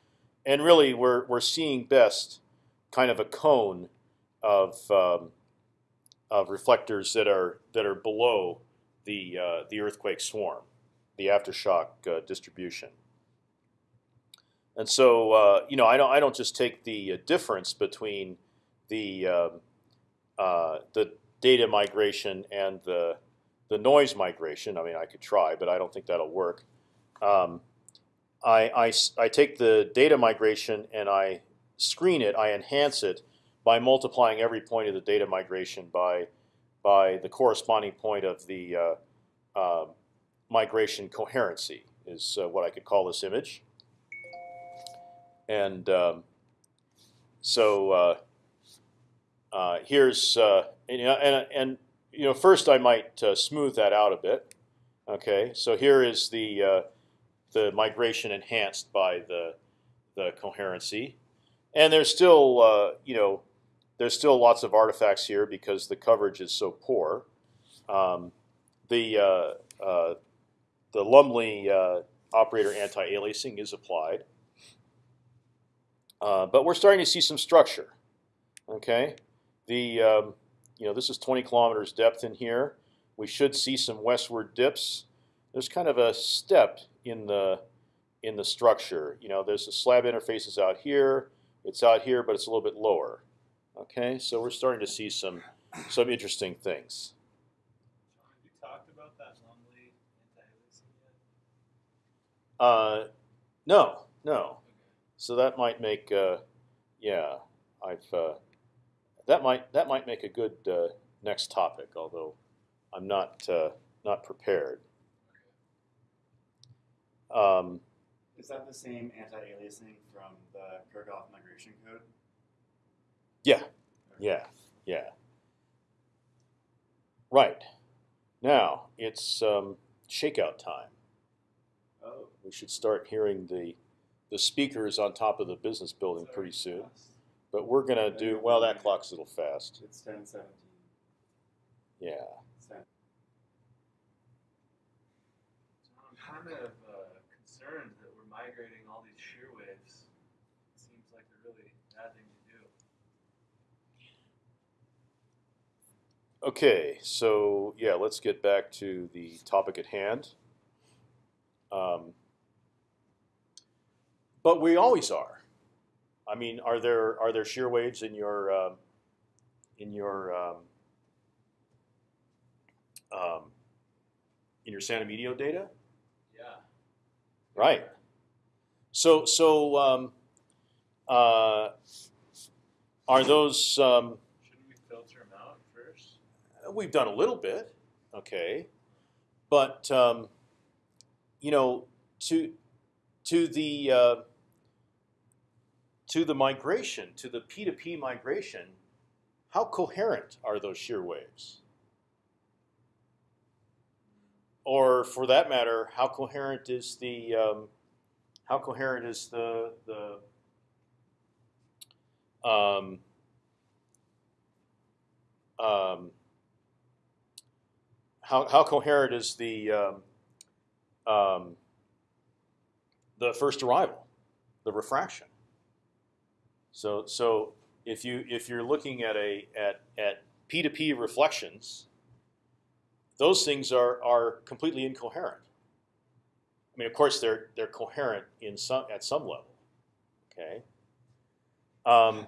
and really we're we're seeing best kind of a cone of um, of reflectors that are that are below the uh, the earthquake swarm, the aftershock uh, distribution. And so uh, you know I don't I don't just take the uh, difference between the um, uh, the data migration and the the noise migration. I mean, I could try, but I don't think that'll work. Um, I, I, I take the data migration and I screen it. I enhance it by multiplying every point of the data migration by by the corresponding point of the uh, uh, migration coherency is uh, what I could call this image. And um, so uh, uh, here's uh, and, and, and you know first I might smooth that out a bit. Okay, so here is the the migration enhanced by the the coherency, and there's still uh, you know there's still lots of artifacts here because the coverage is so poor. Um, the uh, the Lumley operator anti-aliasing is applied, but we're starting to see some structure. Okay. The um, you know this is 20 kilometers depth in here. We should see some westward dips. There's kind of a step in the in the structure. You know, there's the slab interfaces out here. It's out here, but it's a little bit lower. Okay, so we're starting to see some some interesting things. Uh, no, no. So that might make, uh, yeah, I've uh, that might that might make a good uh, next topic, although I'm not uh, not prepared. Um, Is that the same anti-aliasing from the Kirchhoff migration code? Yeah, yeah, yeah. Right. Now it's um, shakeout time. Oh, We should start hearing the the speakers on top of the business building pretty soon. But we're gonna do well. That clock's a little fast. it's ten seventeen. Yeah. I'm kind of uh, concerned that we're migrating all these shear waves. It seems like a really bad thing to do. Okay. So yeah, let's get back to the topic at hand. Um, but we always are. I mean, are there are there shear waves in your um, in your um, um, in your San Emidio data? Yeah. Right. So so um, uh, are those? Um, Shouldn't we filter them out first? we've done a little bit, okay, but um, you know to to the uh, to the migration to the P2P migration, how coherent are those shear waves? Or for that matter, how coherent is the um, how coherent is the the um, um, how how coherent is the um, um, the first arrival, the refraction? So so if you if you're looking at a at at p to p reflections, those things are are completely incoherent. I mean, of course, they're they're coherent in some at some level. Okay. Um,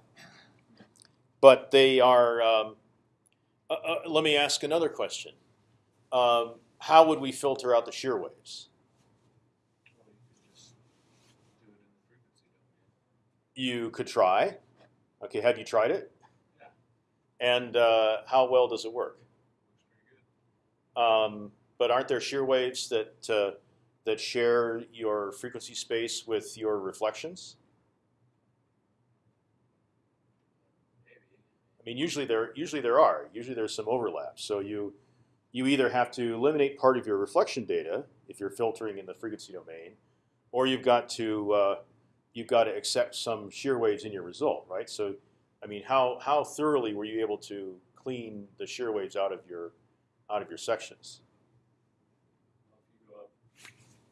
but they are. Um, uh, uh, let me ask another question. Um, how would we filter out the shear waves? You could just do it in the frequency domain. You could try. Okay, have you tried it? Yeah. And uh, how well does it work? Um, but aren't there shear waves that uh, that share your frequency space with your reflections? I mean, usually there usually there are. Usually there's some overlap. So you you either have to eliminate part of your reflection data if you're filtering in the frequency domain, or you've got to uh, you've got to accept some shear waves in your result, right? So, I mean, how how thoroughly were you able to clean the shear waves out of your out of your sections? Well, if you go up,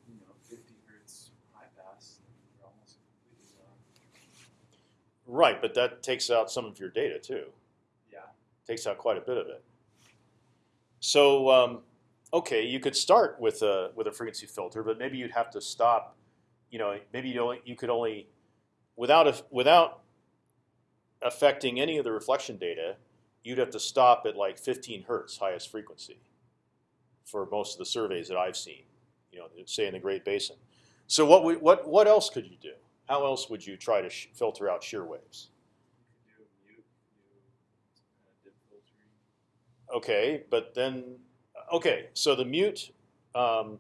you know, 50 hertz high pass, then you're almost completely done. Right, but that takes out some of your data too. Yeah. takes out quite a bit of it. So um, okay, you could start with a with a frequency filter, but maybe you'd have to stop. You know, maybe you only you could only without a, without affecting any of the reflection data, you'd have to stop at like 15 hertz highest frequency for most of the surveys that I've seen. You know, say in the Great Basin. So what would, what what else could you do? How else would you try to filter out shear waves? Uh. Okay, but then okay, so the mute, um,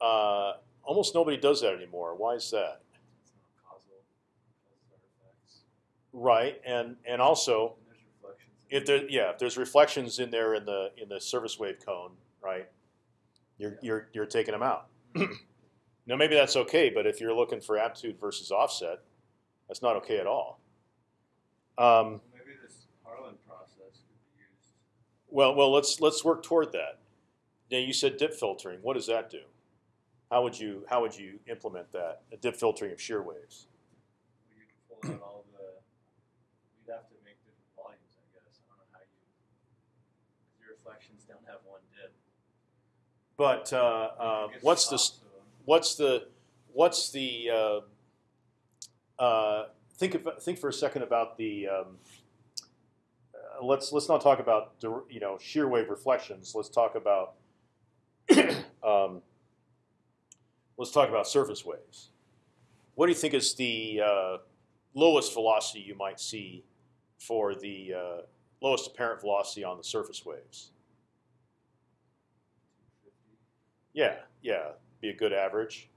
uh, almost nobody does that anymore. Why is that? Right, and and also And if there yeah if there's reflections in there in the in the surface wave cone, right, you're you're you're taking them out. now maybe that's okay, but if you're looking for amplitude versus offset, that's not okay at all. Um, Well, maybe this Harlan process could be used. Well, well, let's let's work toward that. Now you said dip filtering. What does that do? How would you how would you implement that? A dip filtering of shear waves. Well, you could pull out all the. You'd have to make different volumes, I guess. I don't know how you. Your reflections don't have one dip. But uh, uh, what's the top, s- so- what's the what's the uh, uh, think of, think for a second about the um, uh, let's let's not talk about you know shear wave reflections. Let's talk about um, let's talk about surface waves. What do you think is the uh, lowest velocity you might see for the uh, lowest apparent velocity on the surface waves? Yeah, yeah, be a good average.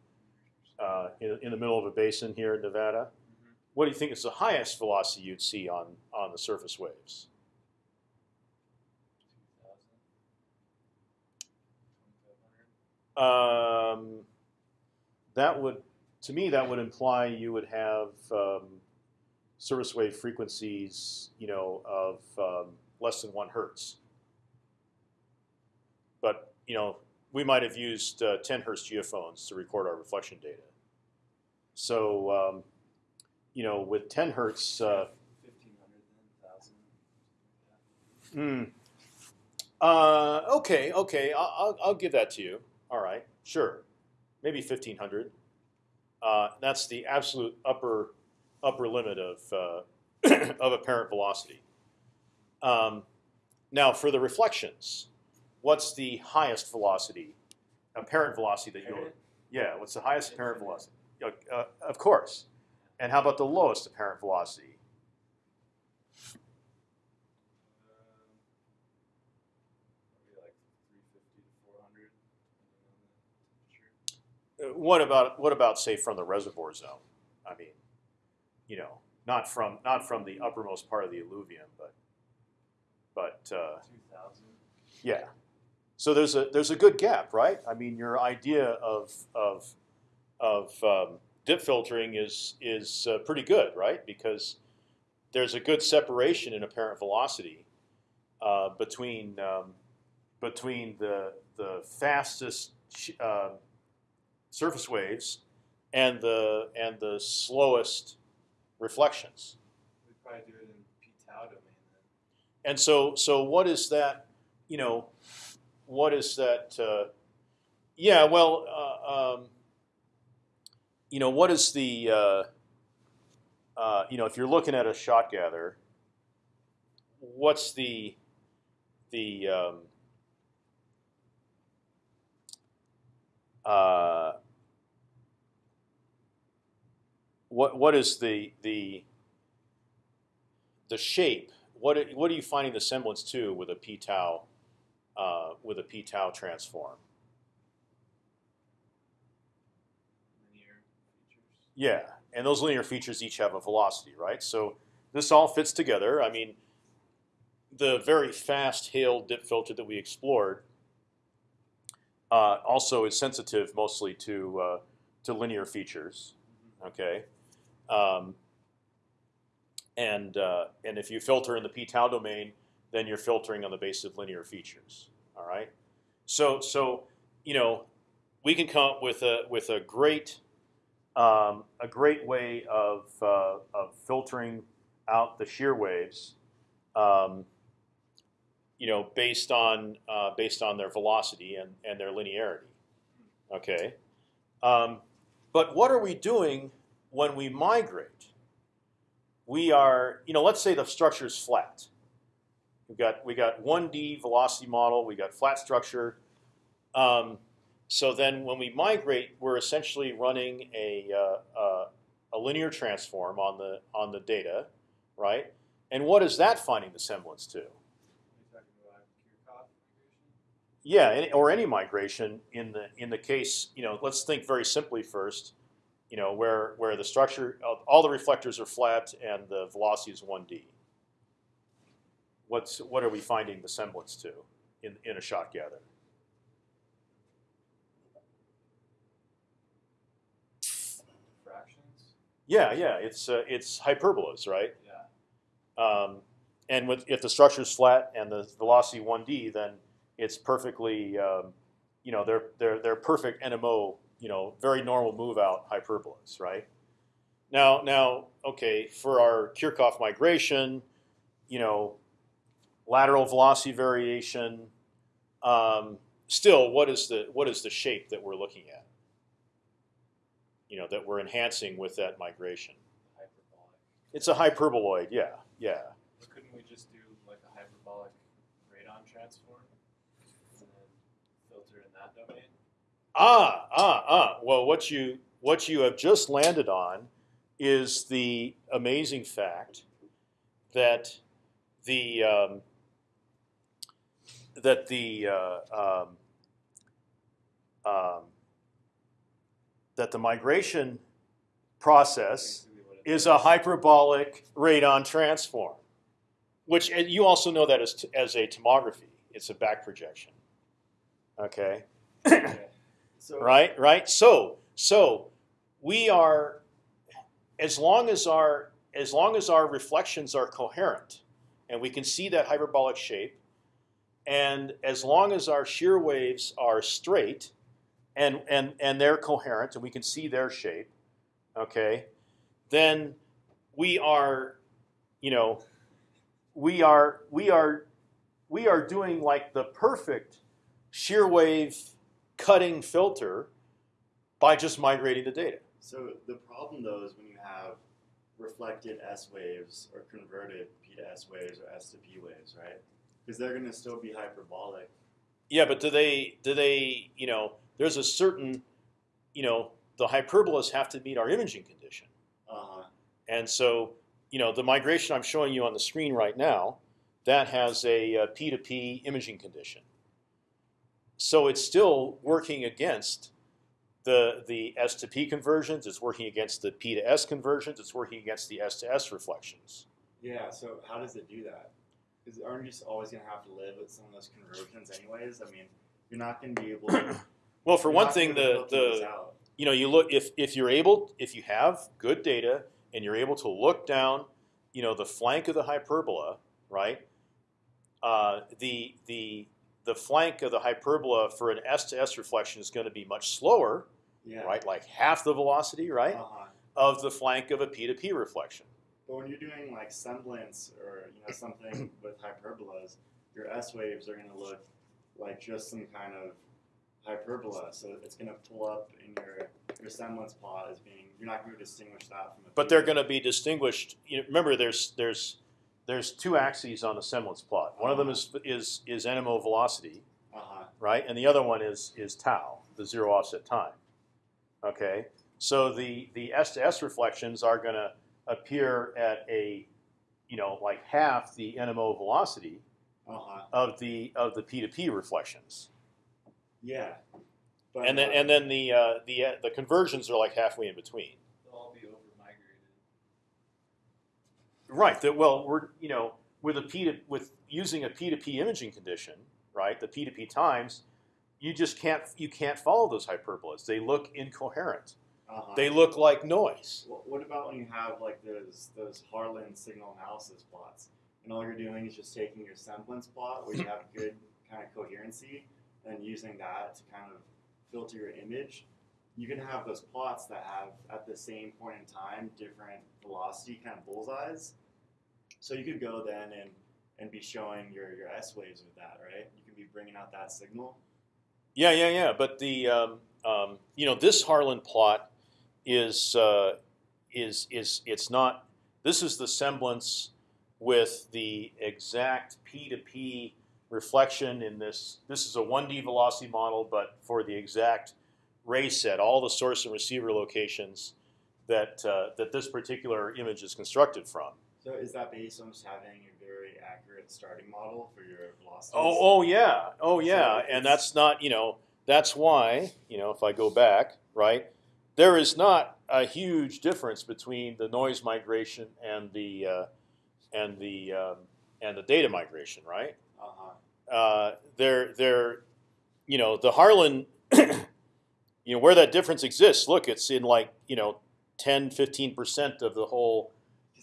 uh, in, in the middle of a basin here in Nevada. Mhm. What do you think is the highest velocity you'd see on on the surface waves? Um, that would, to me, that would imply you would have um, surface wave frequencies, you know, of um, less than one hertz. But you know, we might have used uh, 10 hertz geophones to record our reflection data. So, um, you know, with 10 hertz. Uh, 1500 1000. Hmm. Uh, okay, okay, I'll, I'll, give that to you. All right, sure, maybe fifteen hundred. Uh, that's the absolute upper upper limit of uh, of apparent velocity. Um, now, for the reflections, what's the highest velocity, apparent velocity that you'll? Yeah, what's the highest apparent velocity? Uh, of course. And how about the lowest apparent velocity? Um, Maybe like 350 to 400. depending on the temperature. Uh, What about what about say from the reservoir zone? I mean, you know, not from not from the uppermost part of the alluvium, but but uh, 2000. yeah. So there's a there's a good gap, right? I mean, your idea of of of um, dip filtering is is uh, pretty good, right? Because there's a good separation in apparent velocity uh, between um, between the the fastest uh, surface waves and the and the slowest reflections. We'd probably do it in p tau domain then. And so, so what is that? You know, what is that? Uh, yeah, well, uh, um, you know, what is the? Uh, uh, you know, if you're looking at a shot gather, what's the the um, uh, what what is the the the shape what what are you finding the semblance to with a p tau uh, with a p tau transform? Yeah, and those linear features each have a velocity, right? So this all fits together. I mean, the very fast Hale dip filter that we explored uh, also is sensitive mostly to uh, to linear features. Okay, um, and uh, and if you filter in the p tau domain, then you're filtering on the basis of linear features. All right. So so you know we can come up with a with a great um, a great way of uh, of filtering out the shear waves. Um, you know, based on uh, based on their velocity and, and their linearity. Okay, um, but what are we doing when we migrate? We are, you know, let's say the structure is flat. We got we got one D velocity model. We got flat structure. Um, so then, when we migrate, we're essentially running a uh, uh, a linear transform on the on the data, right? And what is that finding the semblance to? Yeah, or any migration in the in the case, you know, let's think very simply first, you know, where where the structure, all the reflectors are flat and the velocity is one d. What's what are we finding the semblance to in in a shot gather? Fractions? Yeah, yeah, it's uh, it's hyperbolas, right? Yeah. Um, and with if the structure is flat and the velocity one d, then it's perfectly, um, you know, they're they're they're perfect NMO, you know, very normal move out hyperbolas, right? Now now okay for our Kirchhoff migration, you know, lateral velocity variation. Um, still, what is the what is the shape that we're looking at? You know, that we're enhancing with that migration. Hyperbolic. It's a hyperboloid, yeah, yeah. But couldn't we just do like a hyperbolic radon transform and then filter in that domain? Ah, ah, ah. Well, what you what you have just landed on is the amazing fact that the um, that the uh, um, um, that the migration process Basically what it is a hyperbolic radon transform, which you also know that as, as a tomography. It's a back projection. Okay. Okay. So right right so so we are as long as our as long as our reflections are coherent and we can see that hyperbolic shape and as long as our shear waves are straight and and and they're coherent and we can see their shape okay then we are you know we are we are we are doing like the perfect shear wave cutting filter by just migrating the data. So the problem though is when you have reflected S waves or converted P to S waves or S to P waves, right? Because they're going to still be hyperbolic. Yeah, but do they do they you know there's a certain you know the hyperbolas have to meet our imaging condition, Uh huh. and so you know the migration I'm showing you on the screen right now that has a uh, P to P imaging condition. So it's still working against the the S to P conversions. It's working against the P to S conversions. It's working against the S to S reflections. Yeah. So how does it do that? Because aren't you just always going to have to live with some of those conversions anyways? I mean, you're not going to be able. to... Well, for one thing, the the you know you look if if you're able if you have good data and you're able to look down you know the flank of the hyperbola right uh, the the the flank of the hyperbola for an S to S reflection is going to be much slower, Yeah. right? Like half the velocity, right, Uh-huh. of the flank of a P to P reflection. But when you're doing like semblance or you know something with hyperbolas, your S waves are going to look like just some kind of hyperbola. So it's going to pull up in your your semblance plot as being you're not going to distinguish that from. But they're going to be distinguished. You know, remember, there's there's there's two axes on the semblance plot. One of them is is is NMO velocity, Uh huh. right, and the other one is is tau, the zero offset time. Okay, so the the S to S reflections are going to appear at a, you know, like half the NMO velocity Uh huh. of the of the P to P reflections, Yeah. But, and then uh, and then the uh, the uh, the conversions are like halfway in between. They'll all be over migrated. Right. That well, we're you know with a P to with using a P to P imaging condition, right? The P to P times, you just can't you can't follow those hyperbolas. They look incoherent. Uh-huh. They look like noise. What about when you have like those those Harlan signal analysis plots, and all you're doing is just taking your semblance plot where you have good kind of coherency, and using that to kind of filter your image. You can have those plots that have at the same point in time different velocity kind of bullseyes. So you could go then and and be showing your your S waves with that, right? You can be bringing out that signal. Yeah, yeah, yeah. But the um, um, you know this Harlan plot is uh, is is it's not. This is the semblance with the exact P to P reflection in this. This is a 1D velocity model, but for the exact ray set, all the source and receiver locations that uh, that this particular image is constructed from. So is that based on just having a very accurate starting model for your velocities? Oh, oh yeah, oh yeah, So and that's not you know that's why you know if I go back right, there is not a huge difference between the noise migration and the uh, and the um, and the data migration, right? Uh-huh. Uh, they're they're you know the Harlan you know where that difference exists. Look, it's in like you know 10, 15 percent of the whole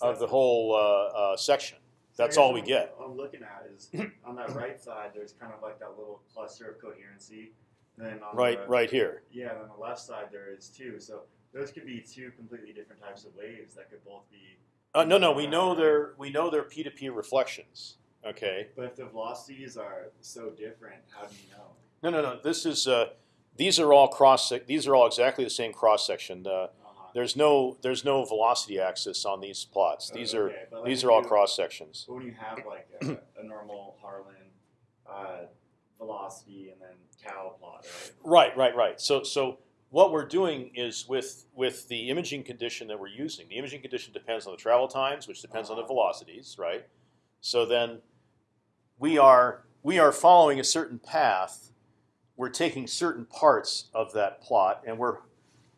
of the whole uh, uh, section. That's all we get. what. I'm looking at is on that right side, there's kind of like that little cluster of coherency. Then on Right, the, right here. Yeah, and on the left side there is too. So those could be two completely different types of waves that could both be. Uh, no, no, we know they're we know they're P to P reflections. Okay. But if the velocities are so different, how do you know? No, no, no. This is uh, these are all cross. These are all exactly the same cross section. Uh, there's no there's no velocity axis on these plots. These are Okay, but like these are all cross sections. But when you have like a, a normal Harlan uh, velocity and then tau plot, right? Right, right, right. So so what we're doing is with with the imaging condition that we're using. The imaging condition depends on the travel times, which depends on the Uh-huh. velocities, right? So then we are we are following a certain path. We're taking certain parts of that plot, and we're,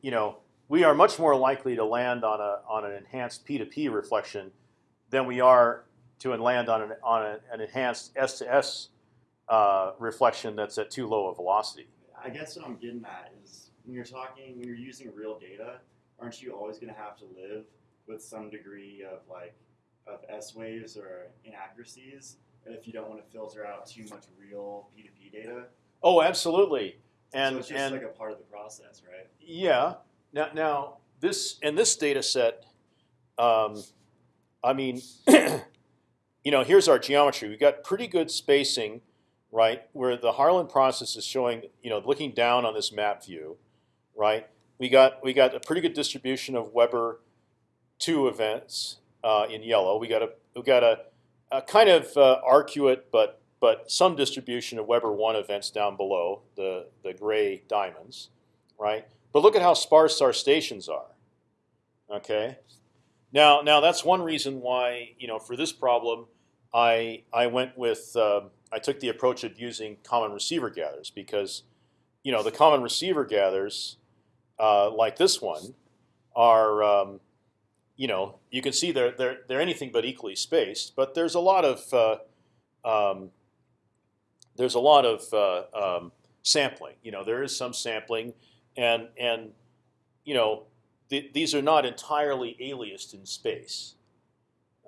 you know, we are much more likely to land on a on an enhanced P to P reflection than we are to land on an on an enhanced S to S uh, reflection that's at too low a velocity. I guess what I'm getting at is when you're talking, when you're using real data, aren't you always going to have to live with some degree of like of S waves or inaccuracies if you don't want to filter out too much real P2P data? Oh, absolutely. And so it's just and like a part of the process, right? yeah. Now now this and this data set, um, I mean, you know, here's our geometry. We've got pretty good spacing, right? Where the Harlan process is showing, you know, looking down on this map view, right? We got we got a pretty good distribution of Weber two events uh, in yellow. We got a we got a, a kind of uh, arcuate, but but some distribution of Weber one events down below the the gray diamonds, right? But look at how sparse our stations are. Okay. Now now that's one reason why you know for this problem, I I went with um I took the approach of using common receiver gathers because you know the common receiver gathers uh, like this one are um, you know you can see they're they're they're anything but equally spaced, but there's a lot of uh, um, there's a lot of uh, um, sampling. You know there is some sampling, and and you know th these are not entirely aliased in space.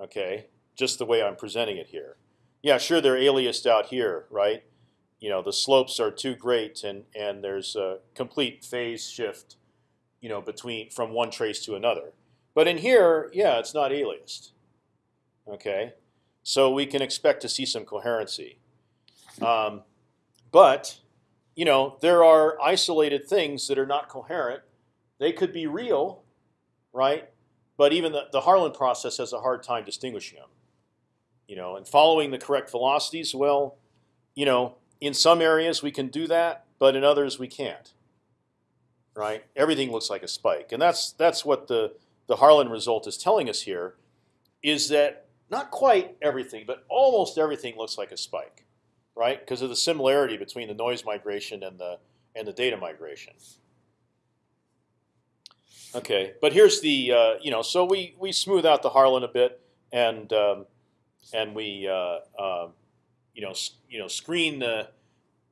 Okay, just the way I'm presenting it here. Yeah, sure they're aliased out here, right? you know the slopes are too great, and and there's a complete phase shift, you know, between from one trace to another. But in here, yeah, it's not aliased. Okay, so we can expect to see some coherency. Um, but you know, there are isolated things that are not coherent. They could be real, right? But even the, the Harlan process has a hard time distinguishing them. You know, and following the correct velocities, well, you know, in some areas we can do that, but in others we can't. Right? Everything looks like a spike, and that's that's what the the Harlan result is telling us here, is that not quite everything, but almost everything looks like a spike, right? Because of the similarity between the noise migration and the and the data migration. Okay, but here's the uh, you know so we we smooth out the Harlan a bit and um, and we uh, uh, you know you know screen the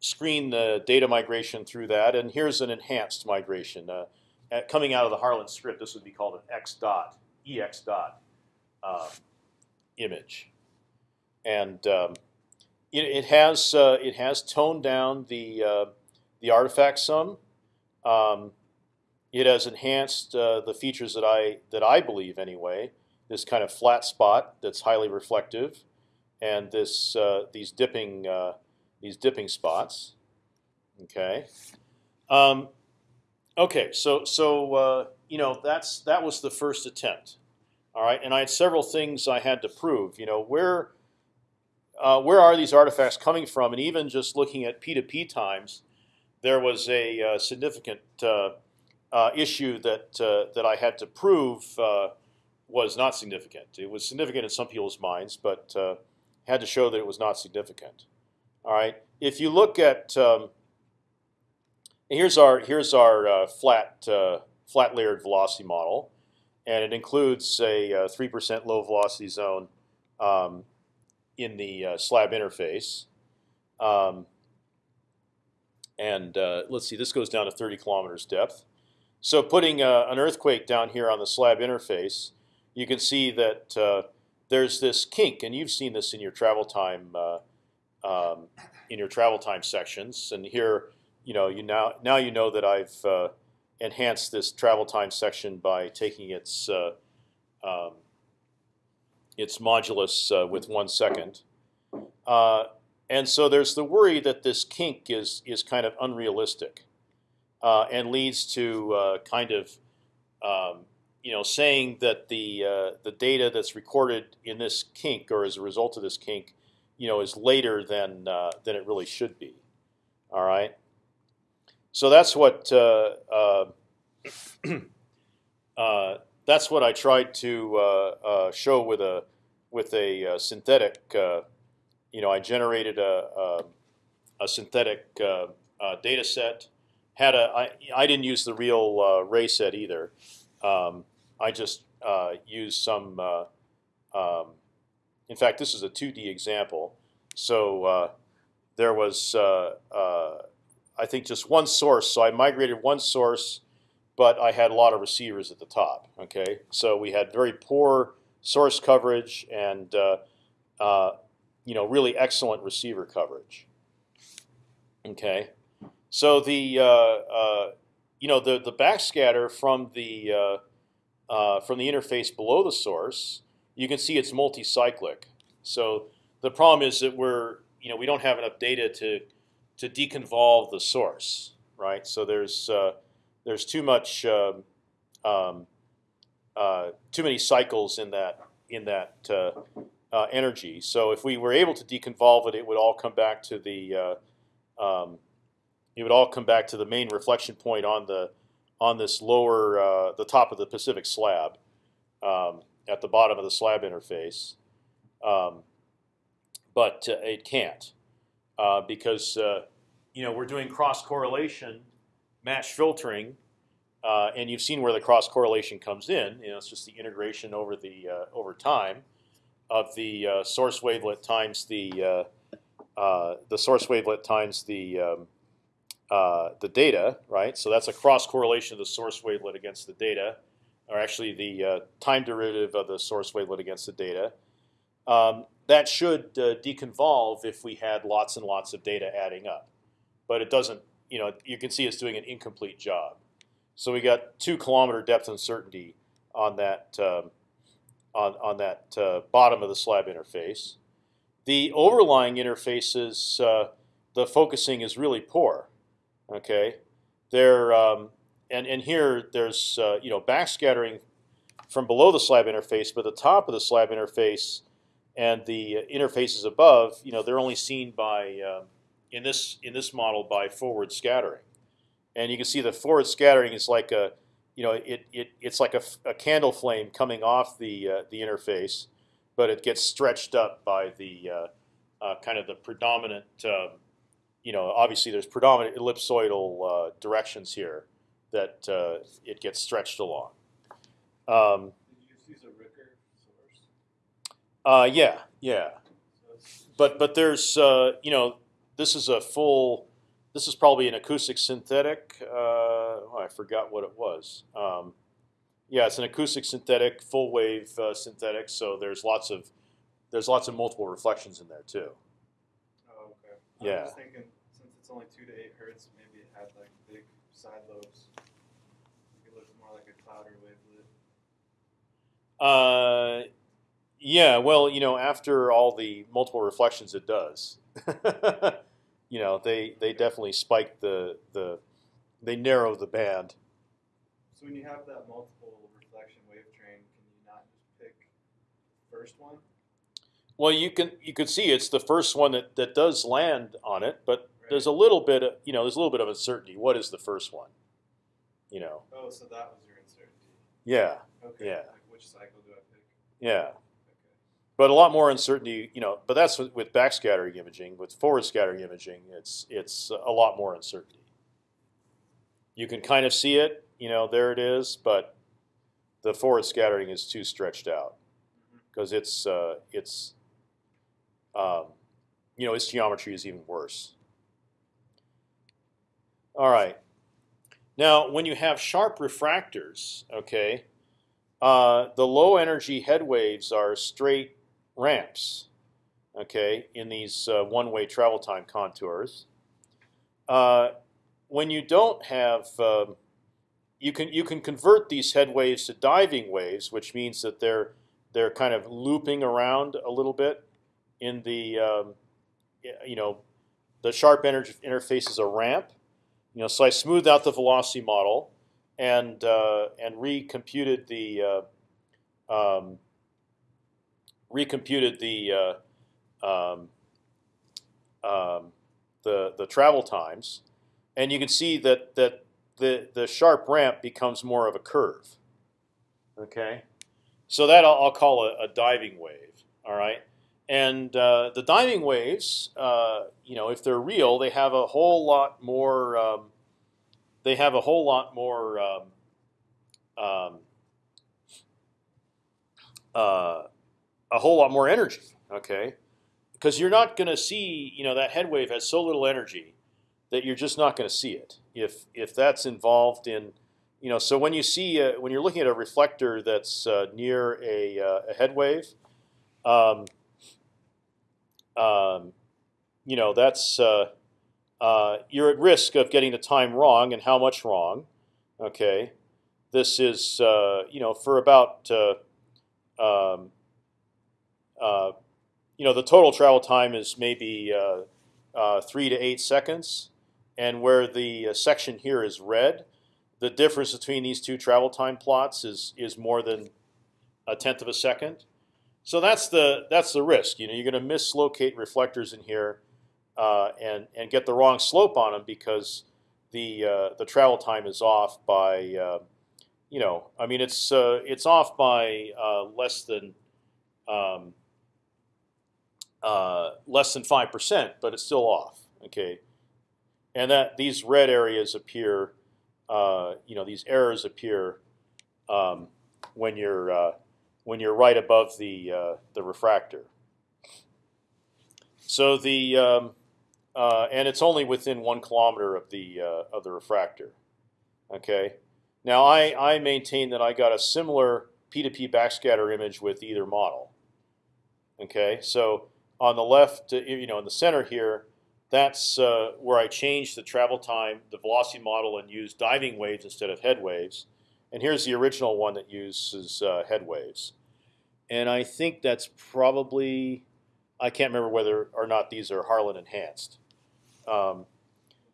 screen the data migration through that and here's an enhanced migration uh, coming out of the Harlan script. This would be called an X dot EX dot uh, image, and um, it, it, has uh, it has toned down the the artifact sum. Um, it has enhanced uh, the features that I that I believe anyway. This kind of flat spot that's highly reflective, and this uh, these dipping uh, these dipping spots. Okay. Um, okay. So so uh, you know that's that was the first attempt. All right, and I had several things I had to prove. You know where. Uh, where are these artifacts coming from? And even just looking at p2p times, there was a uh, significant uh, issue that that I had to prove was not significant. It was significant in some people's minds, but uh, had to show that it was not significant. All right. If you look at um, here's our here's our uh, flat uh, flat layered velocity model, and it includes a three percent low velocity zone um, in the slab interface. Um, and let's see, this goes down to 30 kilometers depth. So putting uh, an earthquake down here on the slab interface, you can see that uh, there's this kink, and you've seen this in your travel time uh, um, in your travel time sections. And here, you know, you now now you know that I've uh, enhanced this travel time section by taking its uh, um, its modulus uh, with one second. and so there's the worry that this kink is is kind of unrealistic uh, and leads to uh, kind of um, you know saying that the uh, the data that's recorded in this kink or as a result of this kink, you know, is later than uh, than it really should be. All right. So that's what uh, uh, that's what I tried to show with a with a synthetic. you know, I generated a, a, a synthetic data set had a I, I didn't use the real uh, ray set either. Um, I just uh, used some. Uh, um, in fact, this is a 2D example. So uh, there was, uh, uh, I think, just one source. So I migrated one source, but I had a lot of receivers at the top. Okay, so we had very poor source coverage and you know really excellent receiver coverage. Okay. So the uh, uh, you know the the backscatter from the uh, uh, from the interface below the source, you can see it's multi-cyclic. So the problem is that we're you know we don't have enough data to to deconvolve the source, right? So there's uh, there's too much um, um, uh, too many cycles in that in that energy. So if we were able to deconvolve it, it would all come back to the um, it would all come back to the main reflection point on the on this lower uh, the top of the Pacific slab um, at the bottom of the slab interface, um, but uh, it can't uh, because uh, you know we're doing cross correlation, match filtering, uh, and you've seen where the cross correlation comes in. You know, it's just the integration over the uh, over time of the source wavelet times the the source wavelet times the um, uh, the data, right? So that's a cross correlation of the source wavelet against the data, or actually the uh, time derivative of the source wavelet against the data. Um, that should uh, deconvolve if we had lots and lots of data adding up, but it doesn't. You know, you can see it's doing an incomplete job. So we got two kilometer depth uncertainty on that um, on on that uh, bottom of the slab interface. The overlying interfaces, uh, the focusing is really poor. Okay, there um, and and here there's uh, you know backscattering from below the slab interface, but the top of the slab interface and the interfaces above, you know, they're only seen by uh, in this in this model by forward scattering, and you can see the forward scattering is like a you know it, it it's like a, a candle flame coming off the uh, the interface, but it gets stretched up by the uh, uh, kind of the predominant. You know, obviously there's predominant ellipsoidal uh, directions here that uh, it gets stretched along. Um, Did you use a Ricker source? uh, yeah, yeah. But but there's uh, you know this is a full. This is probably an acoustic synthetic. Uh, oh, I forgot what it was. Um, yeah, it's an acoustic synthetic, full wave uh, synthetic. So there's lots of there's lots of multiple reflections in there too. Oh, okay. Yeah. I was thinking only two to eight hertz, maybe it had like big side lobes. It looked more like a Klauder wavelet. Uh, yeah, well, you know, after all the multiple reflections, it does. you know, they they definitely spike the the they narrow the band. So when you have that multiple reflection wave train, can you not just pick the first one? Well, you can you could see it's the first one that, that does land on it, but there's a little bit of you know there's a little bit of uncertainty. What is the first one? You know, Oh, so that was your uncertainty. yeah, Okay. Yeah. Like which cycle do I pick? yeah, Okay. but a lot more uncertainty. You know, but that's with, with backscattering imaging. With forward scattering imaging, it's it's a lot more uncertainty. You can kind of see it. You know, there it is, but the forward scattering is too stretched out because it's uh, it's um, you know its geometry is even worse. All right. Now, when you have sharp refractors, okay, uh, the low energy head waves are straight ramps, okay, in these uh, one-way travel time contours. Uh, when you don't have, um, you can you can convert these head waves to diving waves, which means that they're they're kind of looping around a little bit in the um, you know the sharp energy interface is a ramp. You know, so I smoothed out the velocity model and uh, and recomputed the uh, um, recomputed the uh, um, um, the the travel times, and you can see that that the the sharp ramp becomes more of a curve. Okay, so that I'll, I'll call a, a diving wave. All right, and uh, the diving waves, uh, you know, if they're real, they have a whole lot more. Um, they have a whole lot more. Um, um, uh, a whole lot more energy. Okay, because you're not going to see, you know, that head wave has so little energy that you're just not going to see it. If if that's involved in, you know, so when you see uh, when you're looking at a reflector that's uh, near a, uh, a head wave, um, um, you know, that's uh, uh, you're at risk of getting the time wrong and how much wrong. Okay, this is uh, you know for about uh, um, uh, you know the total travel time is maybe uh, three to eight seconds, and where the section here is red, the difference between these two travel time plots is is more than a tenth of a second. So that's the that's the risk. You know, you're going to mislocate reflectors in here, uh, and and get the wrong slope on them because the uh, the travel time is off by uh, you know I mean it's uh, it's off by uh, less than um, uh, less than five percent, but it's still off. Okay, and that these red areas appear, you know, these errors appear um, when you're when you're right above the uh, the refractor. So the um, uh, and it's only within one kilometer of the uh, of the refractor. Okay. Now I I maintain that I got a similar P2P backscatter image with either model. Okay, so on the left, uh, you know, in the center here, that's uh, where I changed the travel time, the velocity model, and used diving waves instead of head waves. And here's the original one that uses uh, head waves. And I think that's probably, I can't remember whether or not these are Harlan enhanced. Um,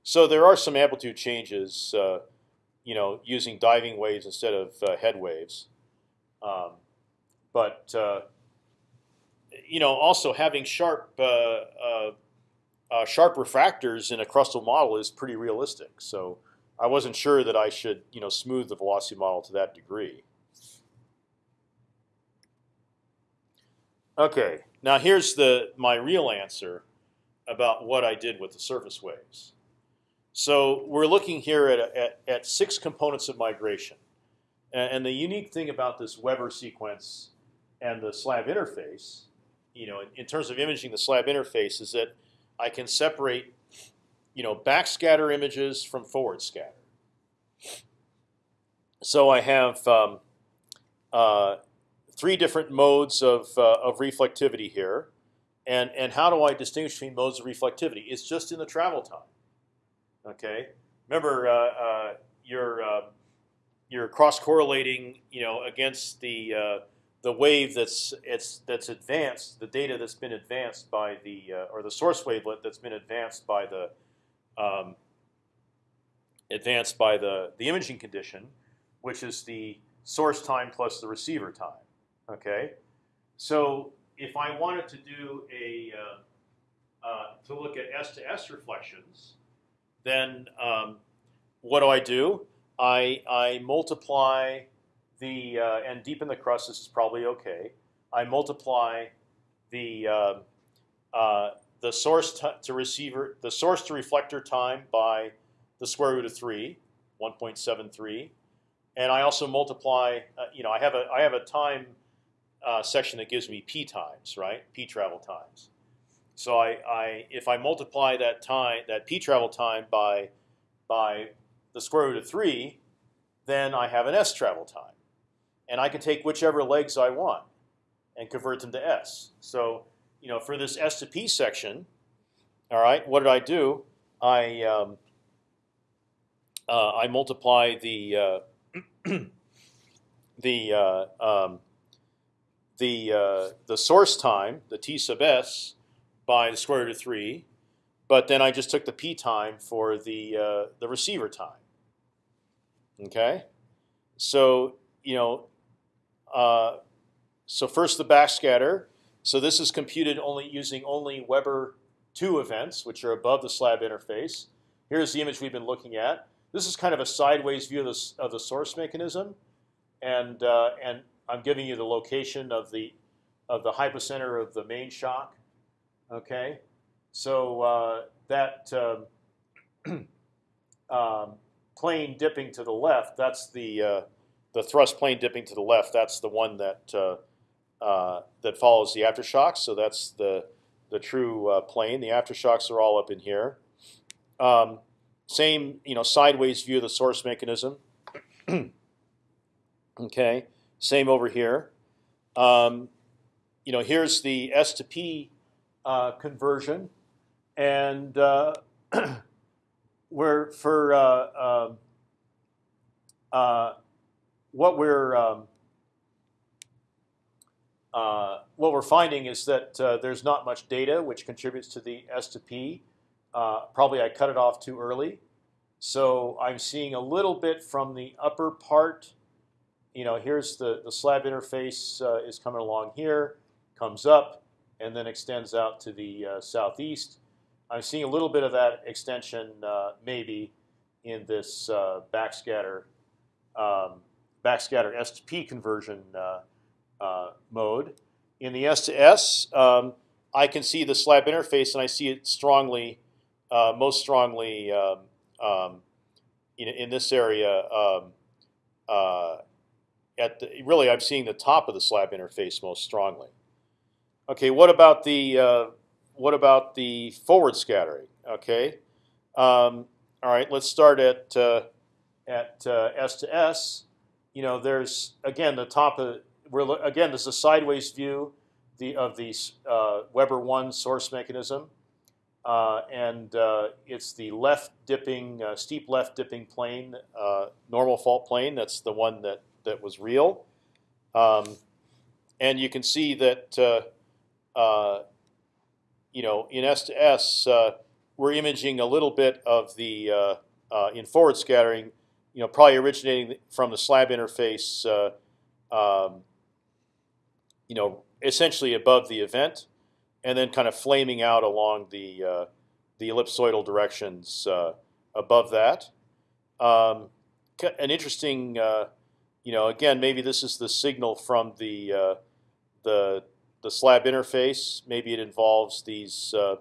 so there are some amplitude changes, uh, you know, using diving waves instead of uh, head waves. Um, but uh, you know, also having sharp uh, uh, sharp refractors in a crustal model is pretty realistic. So I wasn't sure that I should you know smooth the velocity model to that degree. Okay, now here's the my real answer about what I did with the surface waves. So we're looking here at, at, at six components of migration. And, and the unique thing about this Weber sequence and the slab interface, you know, in, in, terms of imaging the slab interface, is that I can separate, you know, backscatter images from forward scatter. So I have um, uh, three different modes of, uh, of reflectivity here. And, and how do I distinguish between modes of reflectivity? It's just in the travel time. Okay. Remember, uh, you're uh, you're cross correlating, you know, against the uh, the wave that's it's that's advanced, the data that's been advanced by the uh, or the source wavelet that's been advanced by the um, advanced by the the imaging condition, which is the source time plus the receiver time. Okay, so if I wanted to do a uh, uh, to look at S to S reflections, then um, what do I do? I I multiply the uh, and deepen the crust. This is probably okay. I multiply the uh, uh, the source to receiver the source to reflector time by the square root of three, 1.73, and I also multiply. Uh, you know, I have a I have a time uh, section that gives me p times, right? P travel times. So I, I if I multiply that time that p travel time by by the square root of three, then I have an s travel time, and I can take whichever legs I want and convert them to s. So you know, for this s to p section, all right, what did I do? I um, uh, I multiply the uh, the uh, um, the uh, the source time, the t sub s, by the square root of three, but then I just took the p time for the uh, the receiver time. Okay, so you know, uh, so first the backscatter. So this is computed only using only Weber two events, which are above the slab interface. Here's the image we've been looking at. This is kind of a sideways view of the, of the source mechanism, and uh, and I'm giving you the location of the of the hypocenter of the main shock. Okay, so uh, that um, um, plane dipping to the left, that's the uh, the thrust plane dipping to the left. That's the one that uh, that follows the aftershocks. So that's the the true uh, plane. The aftershocks are all up in here. Um, same, you know, sideways view of the source mechanism. okay. Same over here. Um, you know, here's the S to P uh, conversion, and uh, we're for uh, um, what we're um, uh, what we're finding is that uh, there's not much data which contributes to the S to P. probably I cut it off too early, so I'm seeing a little bit from the upper part you know, here's the, the slab interface uh, is coming along here, comes up, and then extends out to the uh, southeast. I'm seeing a little bit of that extension uh, maybe in this uh, backscatter um, backscatter S to P conversion uh, uh, mode. In the S to S, um, I can see the slab interface, and I see it strongly, most strongly um, um, in, in, this area um, at the, really I'm seeing the top of the slab interface most strongly. Okay, what about the uh, what about the forward scattering? Okay, um, all right. Let's start at uh, at uh, S to S. You know, there's again the top of we're again this is a sideways view. the of the uh, Weber one source mechanism, uh, and uh, it's the left dipping, uh, steep left dipping plane, uh, normal fault plane. That's the one that that was real, um, and you can see that you know in S to S we're imaging a little bit of the in forward scattering, you know, probably originating from the slab interface. Um, you know, essentially above the event, and then kind of flaming out along the uh, the ellipsoidal directions uh, above that. Um, an interesting, uh, you know, again, maybe this is the signal from the uh, the the slab interface. Maybe it involves these uh,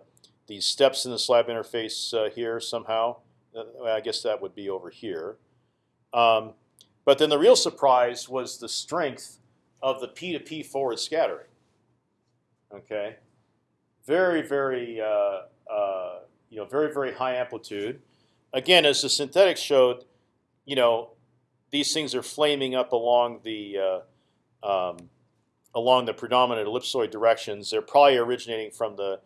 these steps in the slab interface uh, here somehow. I guess that would be over here. Um, but then the real surprise was the strength of the P to P forward scattering. Okay, very very uh, uh, you know very very high amplitude. Again, as the synthetics showed, you know these things are flaming up along the uh, um, along the predominant ellipsoid directions. They're probably originating from the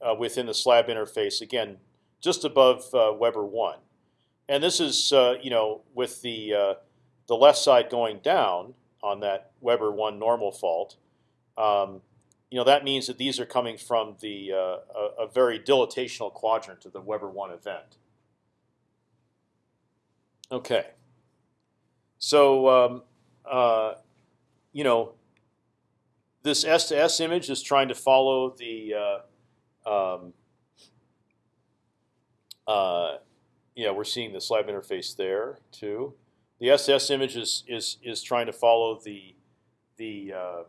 uh, within the slab interface again, just above uh, Weber one, and this is uh, you know with the the left side going down on that Weber one normal fault. Um, you know that means that these are coming from the uh, a, a, very dilatational quadrant of the Weber one event. Okay. So um, uh, you know this S to S image is trying to follow the uh, um, uh, yeah we're seeing the slab interface there too. The SS image is is is trying to follow the the uh,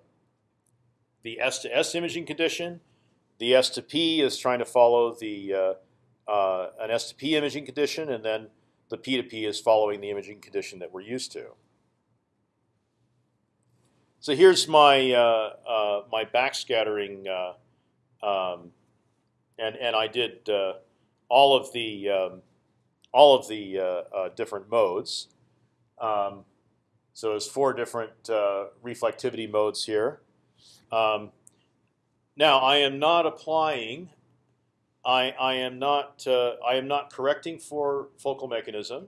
the S to S imaging condition. The S to P is trying to follow the uh, uh, an S to P imaging condition, and then the P to P is following the imaging condition that we're used to. So here's my uh, uh, my backscattering, uh, um, and and I did all of the um, all of the different modes. Um, so there's four different uh, reflectivity modes here. Um, now I am not applying. I I am not uh, I am not correcting for focal mechanism.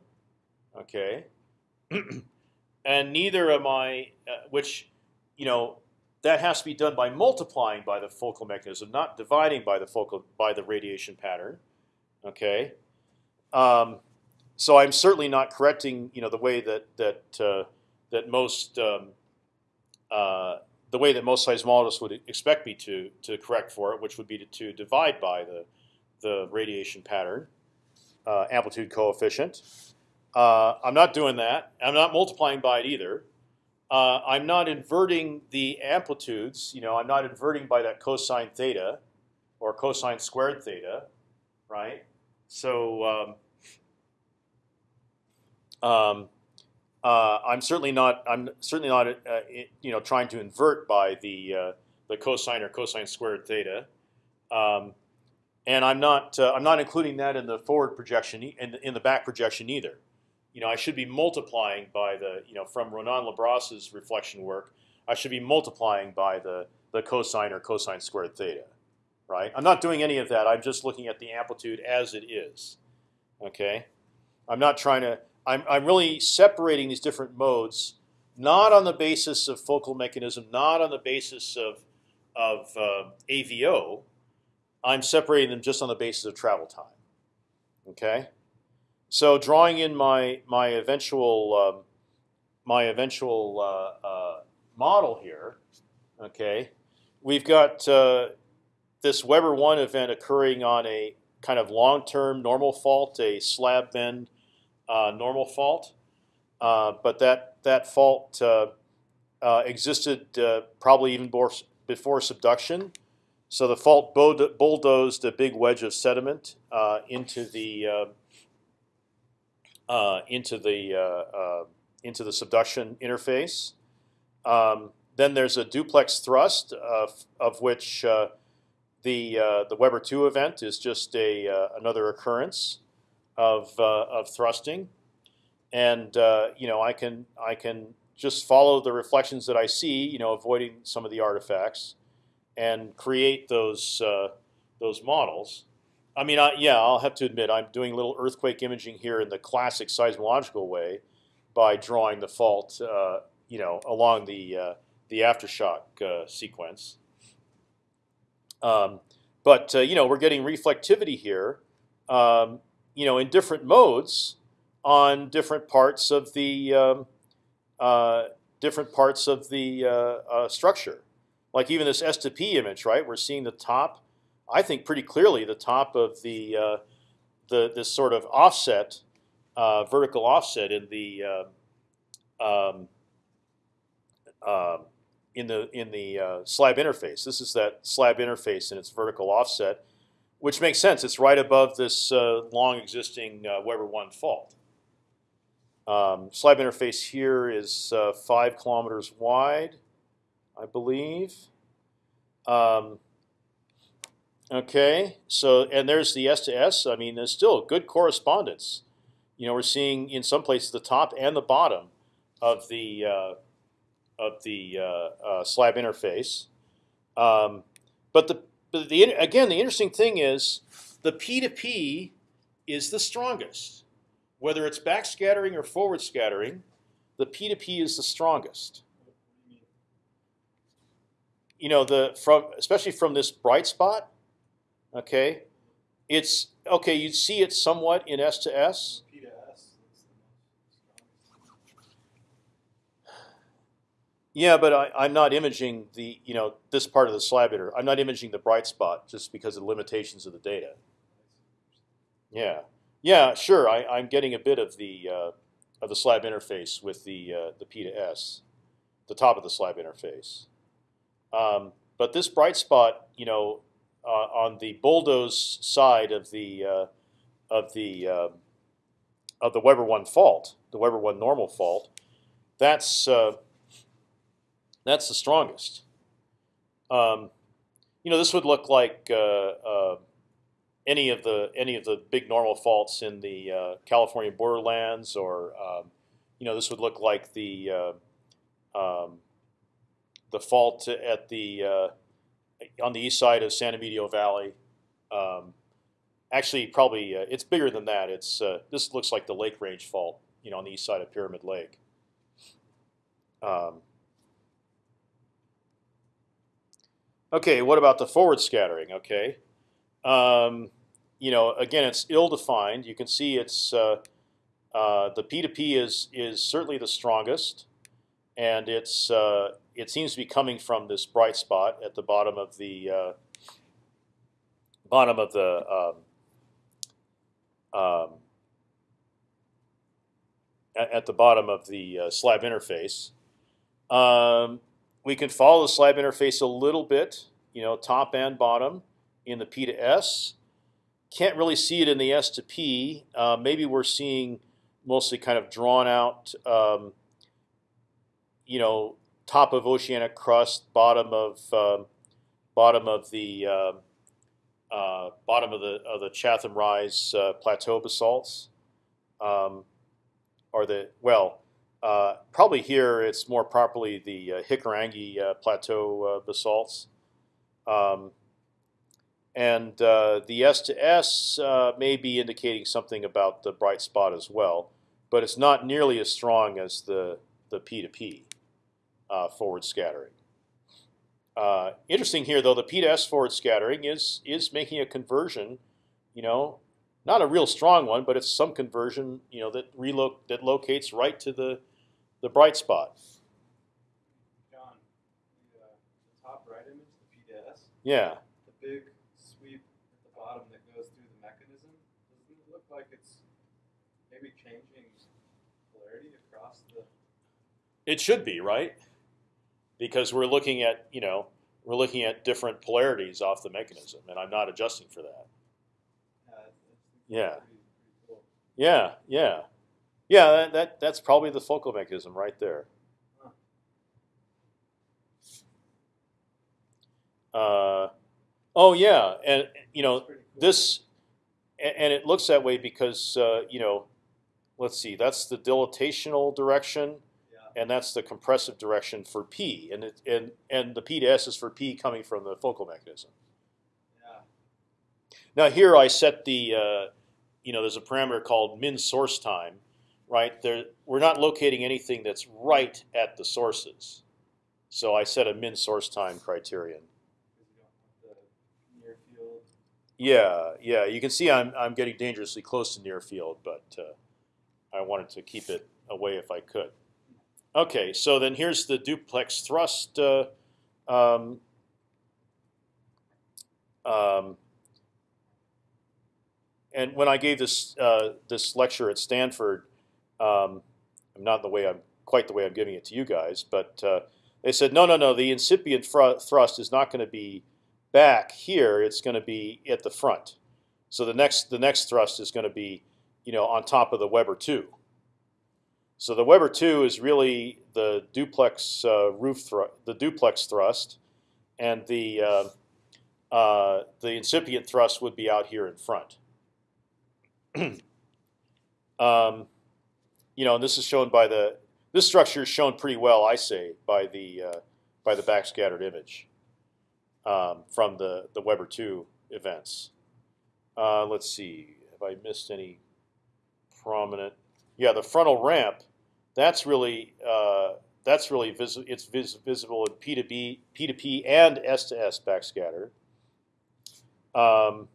Okay, and neither am I. Uh, which, you know, that has to be done by multiplying by the focal mechanism, not dividing by the focal by the radiation pattern. Okay. Um, so I'm certainly not correcting, you know, the way that that uh, that most um, uh, the way that most seismologists would expect me to to correct for it, which would be to, to divide by the the radiation pattern uh, amplitude coefficient. Uh, I'm not doing that. I'm not multiplying by it either. Uh, I'm not inverting the amplitudes. You know, I'm not inverting by that cosine theta or cosine squared theta, right? So um, um, uh, I'm certainly not. I'm certainly not. Uh, you know, trying to invert by the uh, the cosine or cosine squared theta, um, and I'm not. Uh, I'm not including that in the forward projection in the, in the back projection either. You know, I should be multiplying by the. You know, from Ronan Le Bras's reflection work, I should be multiplying by the the cosine or cosine squared theta, right? I'm not doing any of that. I'm just looking at the amplitude as it is. Okay, I'm not trying to. I'm, I'm really separating these different modes, not on the basis of focal mechanism, not on the basis of, of uh, AVO. I'm separating them just on the basis of travel time. Okay, so drawing in my my eventual um, my eventual uh, uh, model here. Okay, we've got uh, this Weber one event occurring on a kind of long-term normal fault, a slab bend normal fault, uh, but that that fault uh, uh, existed uh, probably even before subduction. So the fault bulldozed a big wedge of sediment into the into the into the subduction interface. Um, then there's a duplex thrust of, of which uh, the uh, the Weber two event is just a uh, another occurrence of uh, of thrusting, and uh, you know I can I can just follow the reflections that I see, you know, avoiding some of the artifacts, and create those uh, those models. I mean, I, yeah, I'll have to admit I'm doing little earthquake imaging here in the classic seismological way by drawing the fault, uh, you know, along the uh, the aftershock uh, sequence. Um, but you know, we're getting reflectivity here, um, you know, in different modes on different parts of the um, uh, different parts of the uh, uh, structure. Like even this S P image, right? We're seeing the top. I think pretty clearly the top of the uh, the this sort of offset, uh, vertical offset in the um, um, in the in the uh, slab interface. This is that slab interface and its vertical offset, which makes sense. It's right above this uh, long existing uh, Weber one fault. Um, slab interface here is uh, five kilometers wide, I believe. Um, okay, so and there's the S to S. I mean, there's still good correspondence. You know, we're seeing in some places the top and the bottom of the uh, of the uh, uh, slab interface. Um, but the but the again the interesting thing is the P to P is the strongest. Whether it's backscattering or forward scattering, the P to P is the strongest. You know the from especially from this bright spot. Okay, it's okay. You see it somewhat in S to S. P to S. That's the most Yeah, but I, I'm not imaging the you know this part of the slab inter. I'm not imaging the bright spot just because of the limitations of the data. Yeah, yeah, sure. I, I'm getting a bit of the uh, of the slab interface with the uh, the P to S, the top of the slab interface. Um, but this bright spot, you know, uh, on the bulldoze side of the uh, of the uh, of the Weber one fault, the Weber one normal fault, that's uh, that's the strongest. Um, you know, this would look like uh, uh, any of the any of the big normal faults in the uh, California borderlands, or um, you know, this would look like the uh, um, the fault at the uh, on the east side of San Emidio Valley. Um, actually, probably uh, it's bigger than that. It's this looks like the Lake Range fault, you know, on the east side of Pyramid Lake. Um, Okay, what about the forward scattering? Okay, um, you know, again, it's ill-defined. You can see it's uh, uh, the P to P is is certainly the strongest, and it's uh, it seems to be coming from this bright spot at the bottom of the uh, bottom of the um, um, at, at the bottom of the uh, slab interface. Um, we can follow the slab interface a little bit, you know, top and bottom in the P to S. Can't really see it in the S to P. Uh, maybe we're seeing mostly kind of drawn out, um, you know, top of oceanic crust, bottom of um, bottom of the uh, uh, bottom of the of the Chatham Rise uh, plateau basalts, um, or the well, uh, probably here it's more properly the uh, Hikurangi uh, Plateau uh, basalts. Um, and uh, the S to S may be indicating something about the bright spot as well, but it's not nearly as strong as the, the P to P forward scattering. interesting here, though, the P to S forward scattering is is making a conversion, you know, not a real strong one, but it's some conversion, you know, that reloc that locates right to the the bright spot. John, the, uh, the top right image, the P to S, Yeah, the big sweep at the bottom that goes through the mechanism, doesn't it look like it's maybe changing polarity across the? it should be right, because we're looking at you know we're looking at different polarities off the mechanism, and I'm not adjusting for that. Uh, Yeah. Pretty, pretty cool. Yeah, yeah, yeah. That, that that's probably the focal mechanism right there. Uh, oh yeah, and you know cool. this, and it looks that way because uh, you know, let's see, that's the dilatational direction, Yeah. and that's the compressive direction for p, and it, and and the p to s is for p coming from the focal mechanism. Yeah. Now here I set the, uh, you know, there's a parameter called min source time, right? There, we're not locating anything that's right at the sources, so I set a min source time criterion. Yeah, yeah. You can see I'm I'm getting dangerously close to near field, but uh, I wanted to keep it away if I could. Okay, so then here's the duplex thrust. Uh, um, um, and when I gave this uh, this lecture at Stanford, um, I'm not the way I'm quite the way I'm giving it to you guys, but uh, they said no, no, no. The incipient thr thrust is not going to be back here. It's going to be at the front. So the next the next thrust is going to be, you know, on top of the Weber two. So the Weber two is really the duplex uh, roof thrust, the duplex thrust, and the uh, uh, the incipient thrust would be out here in front. um, you know, and this is shown by the this structure is shown pretty well, I say, by the uh, by the backscattered image um, from the the Weber two events. Uh, let's see, have I missed any prominent? Yeah, the frontal ramp. That's really uh, that's really visible. It's vis visible in P to B, P to P, and S to S backscatter. Um,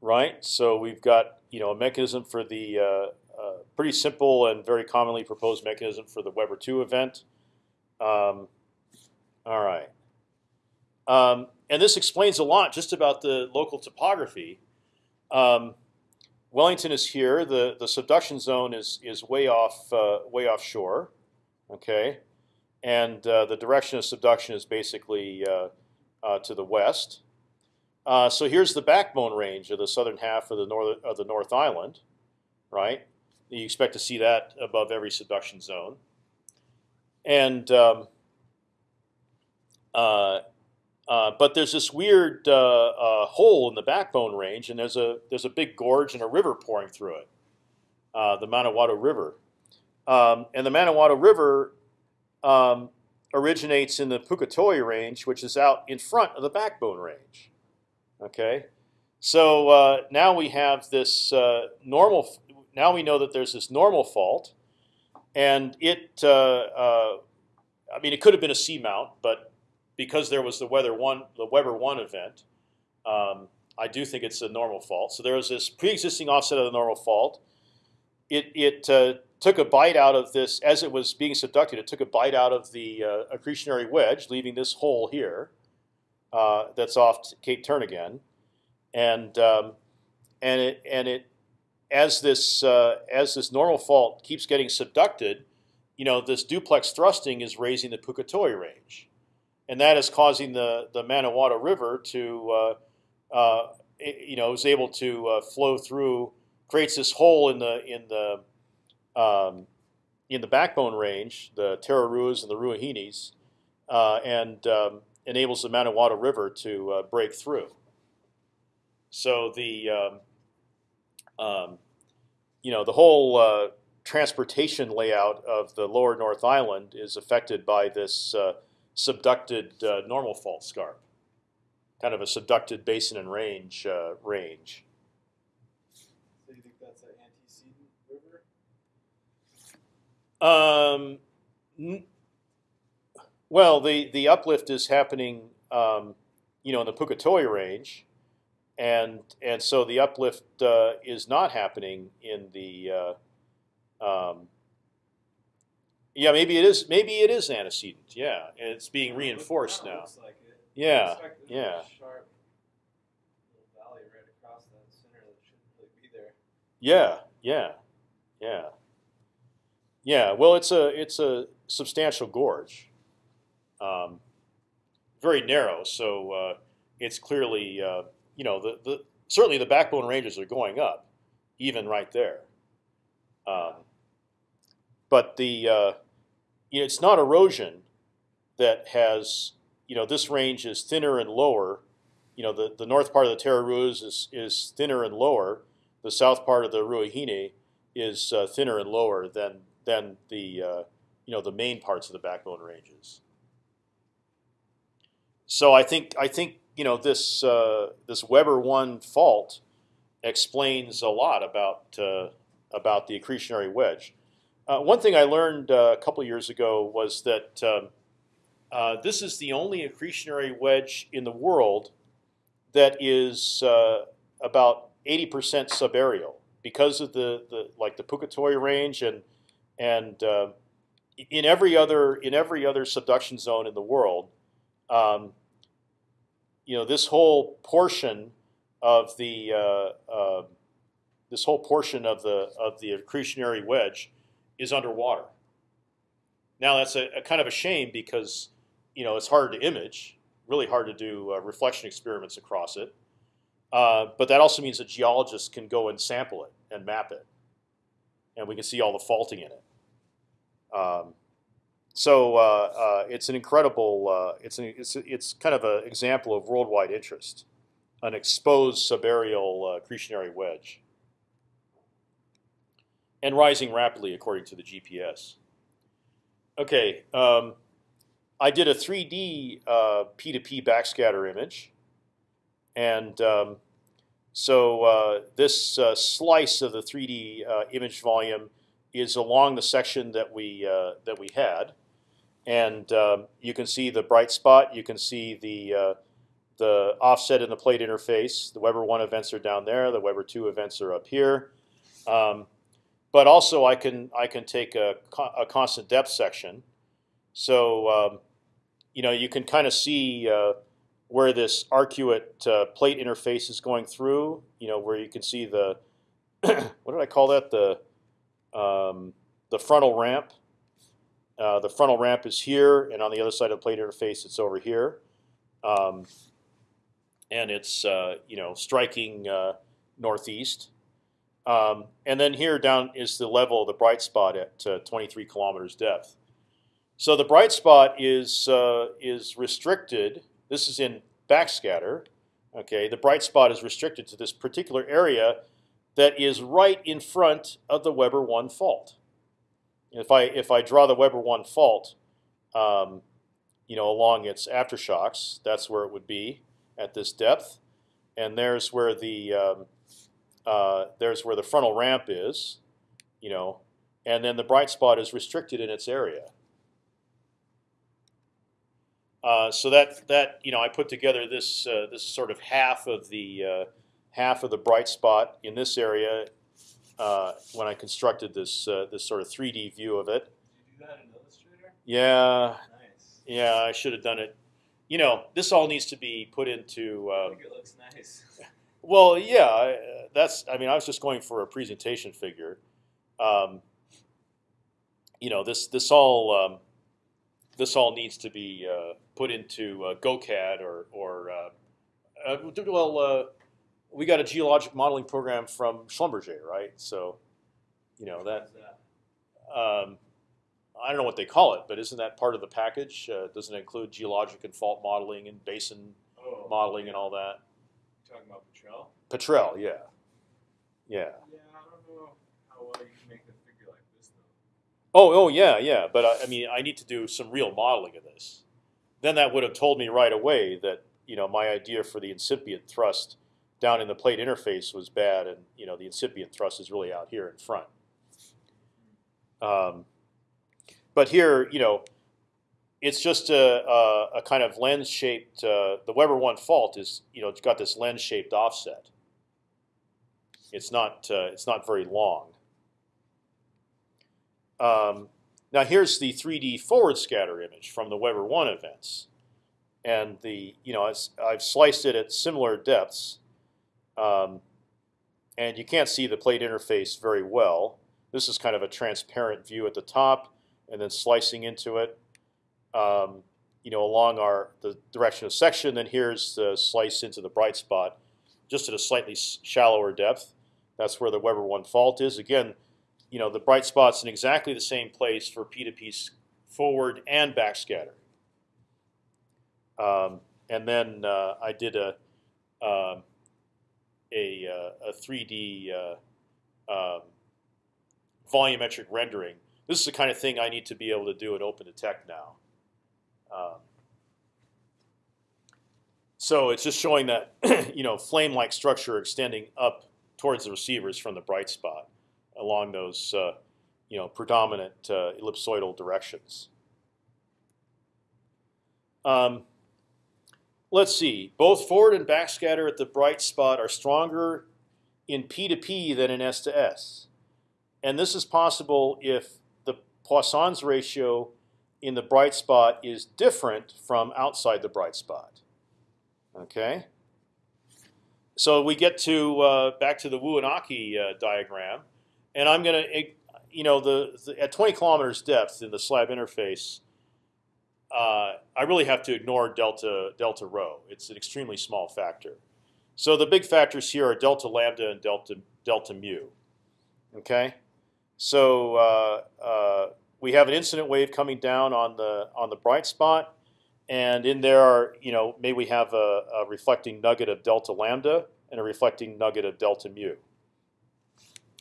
right. So we've got you know a mechanism for the uh, uh, pretty simple and very commonly proposed mechanism for the Weber two event. Um, all right. Um, and this explains a lot just about the local topography. Um, Wellington is here. the The subduction zone is is way off uh, way offshore, okay, and uh, the direction of subduction is basically uh, uh to the west. Uh, so here's the backbone range of the southern half of the north of the North Island, right? You expect to see that above every subduction zone, and um, uh, uh, but there's this weird uh, uh, hole in the backbone range, and there's a there's a big gorge and a river pouring through it, the Manawatu River, um, and the Manawatu River um, originates in the Puketoi Range, which is out in front of the backbone range. Okay, so uh, now we have this normal. Now we know that there's this normal fault, and it. I mean, it could have been a seamount, but because there was the Weber one, the Weber one event, um, I do think it's a normal fault. So there was this pre-existing offset of the normal fault. It it uh, took a bite out of this as it was being subducted. It took a bite out of the uh, accretionary wedge, leaving this hole here uh, that's off Cape Turnagain, and um, and it and it as this uh, as this normal fault keeps getting subducted, you know this duplex thrusting is raising the Puketoi range. And that is causing the the Manawatu River to, uh, uh, you know, is able to uh, flow through, creates this hole in the in the um, in the backbone range, the Tararuas and the Ruahinis, uh, and um, enables the Manawatu River to uh, break through. So the um, um you know the whole uh, transportation layout of the lower North Island is affected by this subducted uh, normal fault scarp, kind of a subducted basin and range uh, range. So you think that's an antecedent river? Um, well, the the uplift is happening, um, you know, in the Puketoi range, and and so the uplift uh, is not happening in the uh, um, yeah, maybe it is. Maybe it is antecedent. Yeah, and it's being reinforced now. Like. Yeah, Looks like there's a yeah, Sharp valley right across that center that shouldn't really be there. yeah, yeah, yeah, yeah. Well, it's a it's a substantial gorge, um, very narrow. So uh, it's clearly uh, you know the the certainly the backbone ranges are going up, even right there. Um, but the uh, you know, it's not erosion that has you know this range is thinner and lower. You know the, the north part of the Tararuas is, is thinner and lower. The south part of the Ruahine is uh, thinner and lower than than the uh, you know the main parts of the backbone ranges. So I think I think you know this uh, this Weber one fault explains a lot about uh, about the accretionary wedge. Uh, one thing I learned uh, a couple years ago was that um, uh, this is the only accretionary wedge in the world that is uh, about 80% subaerial because of the, the like the Puketoi range and and uh, in every other in every other subduction zone in the world, um, you know this whole portion of the uh, uh, this whole portion of the of the accretionary wedge is underwater. Now that's a, a kind of a shame because you know it's hard to image, really hard to do uh, reflection experiments across it. Uh, but that also means that geologists can go and sample it and map it, and we can see all the faulting in it. Um, so uh, uh, it's an incredible. Uh, it's an, it's it's kind of an example of worldwide interest, an exposed subaerial uh, accretionary wedge, and rising rapidly according to the GPS. Okay, um, I did a 3D uh, P2P backscatter image, and um, so uh, this uh, slice of the 3D uh, image volume is along the section that we uh, that we had, and um, you can see the bright spot. You can see the uh, the offset in the plate interface. The Weber one events are down there. The Weber two events are up here. Um, but also, I can I can take a, a constant depth section. So um, you know you can kind of see uh, where this arcuate uh, plate interface is going through. You know where you can see the what did I call that the um, the frontal ramp. Uh, the frontal ramp is here, and on the other side of the plate interface, it's over here, um, and it's uh, you know striking uh, northeast. Um, and then here down is the level of the bright spot at uh, 23 kilometers depth. So the bright spot is uh, is restricted. This is in backscatter. Okay, the bright spot is restricted to this particular area that is right in front of the Weber one fault. If I if I draw the Weber one fault, um, you know, along its aftershocks, that's where it would be at this depth, and there's where the um, uh, there's where the frontal ramp is, you know, and then the bright spot is restricted in its area. Uh, so that that you know, I put together this uh, this sort of half of the uh, half of the bright spot in this area uh, when I constructed this uh, this sort of 3D view of it. Did you do that in Illustrator? Yeah, Nice. yeah, I should have done it. You know, this all needs to be put into. I Um, think it looks nice. well, yeah, that's. I mean, I was just going for a presentation figure. Um, you know, this this all um, this all needs to be uh, put into uh, GoCAD or or uh, uh, well, uh, we got a geologic modeling program from Schlumberger, right? So, you know that. Um, I don't know what they call it, but isn't that part of the package? Uh, doesn't it include geologic and fault modeling and basin Oh, modeling and all that? you talking about Petrel? Petrel, yeah, yeah. Yeah, I don't know how well you can make a figure like this though. Oh, oh, yeah, yeah. But I, I mean, I need to do some real modeling of this. Then that would have told me right away that you know my idea for the incipient thrust down in the plate interface was bad, and you know the incipient thrust is really out here in front. Um, but here, you know, it's just a, a, a kind of lens-shaped. Uh, the Weber one fault is you know it's got this lens-shaped offset. It's not uh, it's not very long. Um, now here's the 3D forward scatter image from the Weber one events, and the you know I've sliced it at similar depths, um, and you can't see the plate interface very well. This is kind of a transparent view at the top, and then slicing into it, um, you know, along our the direction of section. Then here's the slice into the bright spot, just at a slightly shallower depth. That's where the Weber one fault is. Again, you know, the bright spot's in exactly the same place for P2P s- forward and backscatter. Um, and then uh, I did a um, a, uh, a 3D uh, um, volumetric rendering this is the kind of thing I need to be able to do in OpendTect now. Um, so it's just showing that you know flame-like structure extending up towards the receivers from the bright spot along those uh, you know predominant uh, ellipsoidal directions. Um, let's see. Both forward and backscatter at the bright spot are stronger in P to P than in S to S, and this is possible if the Poisson's ratio in the bright spot is different from outside the bright spot. Okay. So we get to uh, back to the Wu Wuanaki uh, diagram, and I'm going to, you know, the, the, at 20 kilometers depth in the slab interface, uh, I really have to ignore delta delta rho. It's an extremely small factor. So the big factors here are delta lambda and delta delta mu. Okay, so uh, uh, we have an incident wave coming down on the on the bright spot and in there are you know maybe we have a, a, reflecting nugget of delta lambda and a reflecting nugget of delta mu.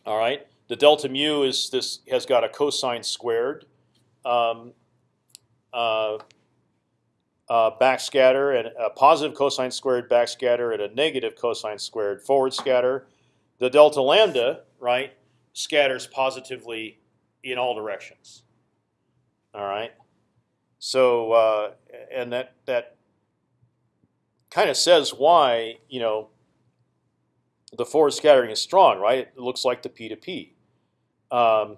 All right, the delta mu is this has got a cosine squared um, uh, uh, backscatter and a positive cosine squared backscatter and a negative cosine squared forward scatter. The delta lambda right scatters positively in all directions. All right. So uh, and that that kind of says why you know the forward scattering is strong, right? It looks like the P to P. Um,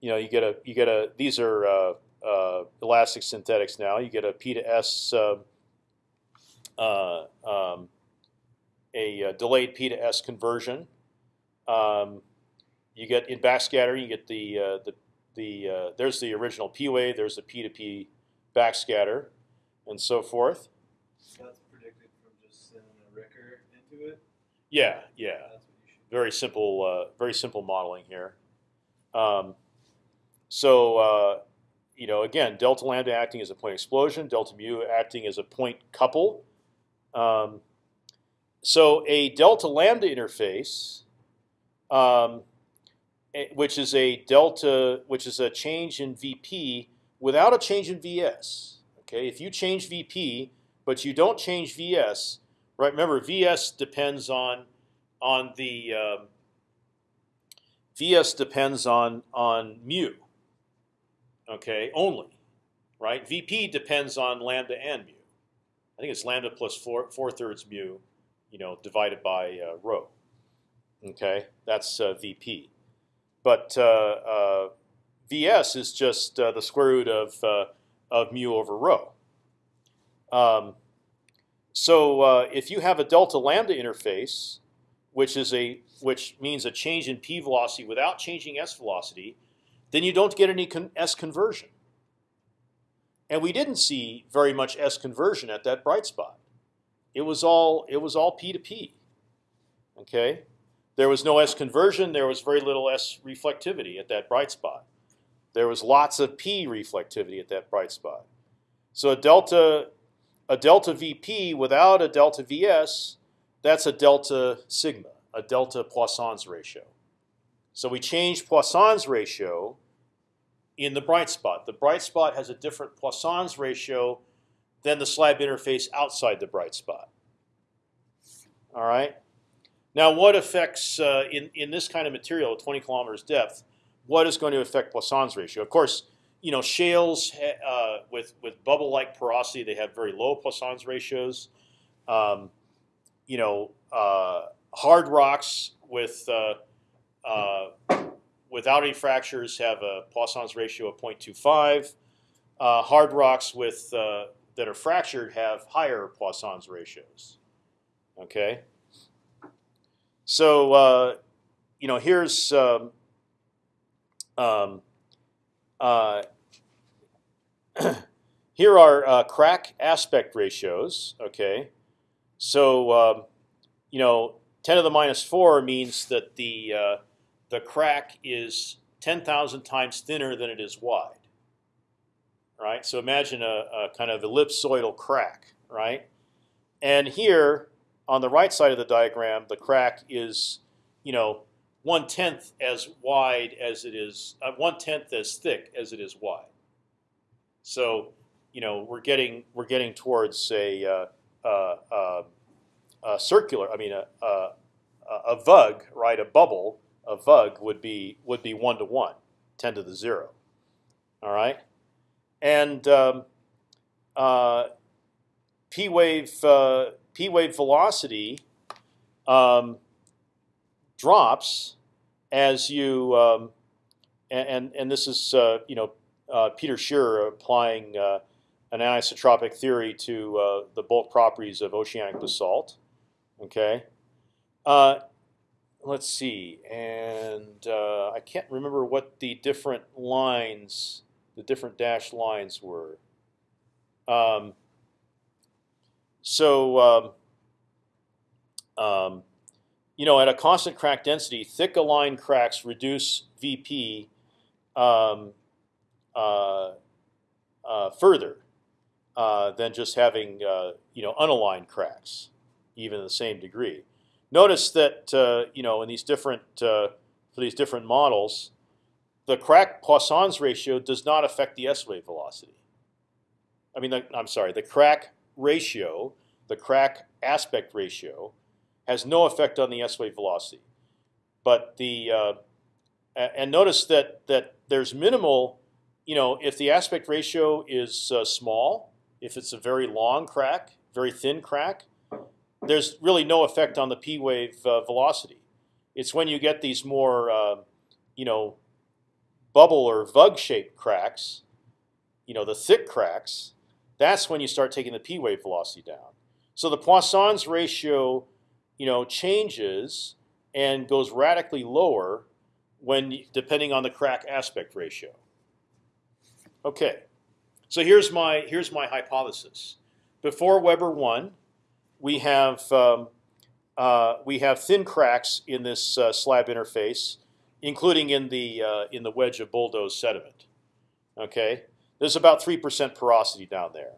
you know, you get a you get a these are uh, elastic synthetics now. You get a P to S uh, uh um, a, uh, delayed P to S conversion. Um, you get in backscatter, you get the uh, the the there's the original P wave. There's the P to P backscatter, and so forth. That's predicted from just sending a Ricker into it. Yeah, yeah. That's what you should. Very simple, uh, very simple modeling here. Um, so uh, you know, again, delta lambda acting as a point explosion, delta mu acting as a point couple. Um, so a delta lambda interface, um, which is a delta, which is a change in VP without a change in VS. Okay, if you change VP but you don't change VS, right? Remember, VS depends on on the um, VS depends on on mu. Okay, only, right? VP depends on lambda and mu. I think it's lambda plus four four thirds mu, you know, divided by uh, rho. Okay, that's uh, VP. But uh, uh Vs is just uh, the square root of uh, of mu over rho. Um, so if you have a delta lambda interface, which is a which means a change in p velocity without changing s velocity, then you don't get any s conversion. And we didn't see very much s conversion at that bright spot. It was all it was all p to p. Okay, there was no s conversion. There was very little s reflectivity at that bright spot. There was lots of p reflectivity at that bright spot. So a delta, a delta VP without a delta VS, that's a delta sigma, a delta Poisson's ratio. So we changed Poisson's ratio in the bright spot. The bright spot has a different Poisson's ratio than the slab interface outside the bright spot. All right. Now, what affects uh, in in this kind of material at 20 kilometers depth? what is going to affect Poisson's ratio? Of course, you know shales uh, with with bubble-like porosity they have very low Poisson's ratios. Um, you know, uh, hard rocks with uh, uh without any fractures have a Poisson's ratio of 0.25. Uh, hard rocks with uh, that are fractured have higher Poisson's ratios. Okay. So you know, here's um, um, uh, here are uh, crack aspect ratios. Okay, so um, you know, 10 to the minus four means that the uh, the crack is 10,000 times thinner than it is wide. Right. So imagine a, a kind of ellipsoidal crack. Right. And here on the right side of the diagram, the crack is, you know, one tenth as wide as it is, uh, one tenth as thick as it is wide. So, you know, we're getting we're getting towards a uh, uh, uh, a circular. I mean, a, a a vug, right? A bubble, a vug would be would be one to one, 10 to the zero. All right, and um, uh, p wave uh, p wave velocity um, drops as you um, and and this is uh, you know uh, Peter Shearer applying uh, an anisotropic theory to uh, the bulk properties of oceanic basalt. Okay. Let's see, and uh, I can't remember what the different lines, the different dashed lines were. Um, so, um, um, you know, at a constant crack density, thick aligned cracks reduce VP um, uh, uh, further uh, than just having uh, you know unaligned cracks, even in the same degree. Notice that uh, you know in these different uh, for these different models, the crack Poisson's ratio does not affect the S wave velocity. I mean, the, I'm sorry, the crack ratio, the crack aspect ratio, has no effect on the S wave velocity. But the uh, and notice that that there's minimal, you know, if the aspect ratio is uh, small, if it's a very long crack, very thin crack, there's really no effect on the p wave uh, velocity. It's when you get these more, uh, you know, bubble or vug shaped cracks, you know, the thick cracks. That's when you start taking the p wave velocity down. So the Poisson's ratio, you know, changes and goes radically lower when depending on the crack aspect ratio. Okay, so here's my here's my hypothesis. Before Weber one, we have um, uh, we have thin cracks in this uh, slab interface, including in the uh, in the wedge of bulldoze sediment. Okay, there's about three percent porosity down there,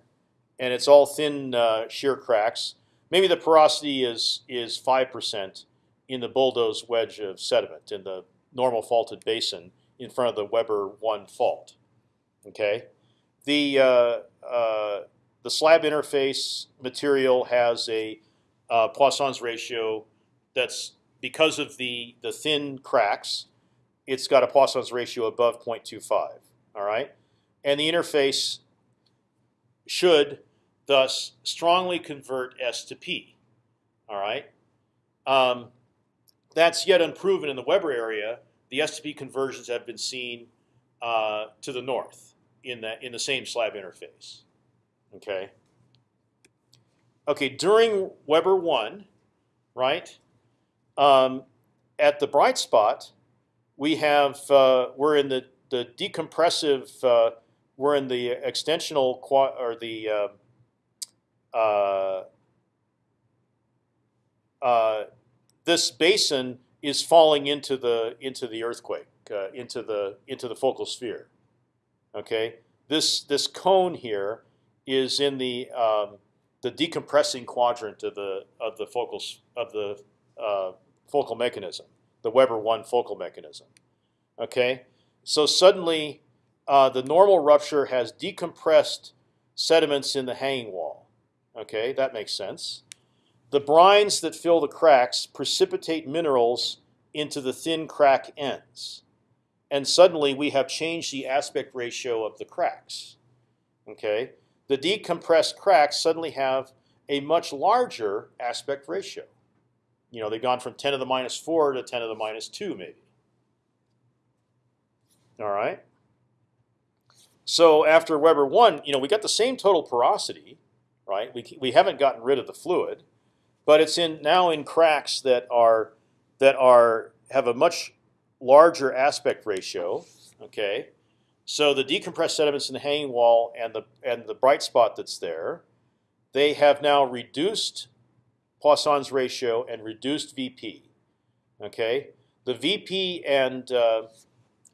and it's all thin uh, shear cracks. Maybe the porosity is is five percent in the bulldoze wedge of sediment in the normal faulted basin in front of the Weber one fault. Okay, the uh, uh, the slab interface material has a uh, Poisson's ratio that's because of the the thin cracks, it's got a Poisson's ratio above 0.25. All right, and the interface should thus strongly convert S to P. All right, um, that's yet unproven in the Weber area. The S to P conversions have been seen uh, to the north in the in the same slab interface. Okay. Okay, during Weber one, right? Um, at the bright spot, we have uh, we're in the the decompressive. Uh, we're in the extensional or the uh, uh, uh, this basin is falling into the into the earthquake uh, into the into the focal sphere. Okay, this this cone here is in the um, the decompressing quadrant of the of the focal of the uh, focal mechanism, the Weber one focal mechanism. Okay, so suddenly uh, the normal rupture has decompressed sediments in the hanging wall. Okay, that makes sense. The brines that fill the cracks precipitate minerals into the thin crack ends, and suddenly we have changed the aspect ratio of the cracks. Okay, the decompressed cracks suddenly have a much larger aspect ratio. You know, they've gone from 10 to the minus 4 to 10 to the minus 2, maybe. All right. So after Weber 1, you know, we got the same total porosity, right? We, we haven't gotten rid of the fluid, but it's in now in cracks that are that are have a much larger aspect ratio, okay? So the decompressed sediments in the hanging wall and the and the bright spot that's there, they have now reduced Poisson's ratio and reduced VP. Okay, the VP and uh,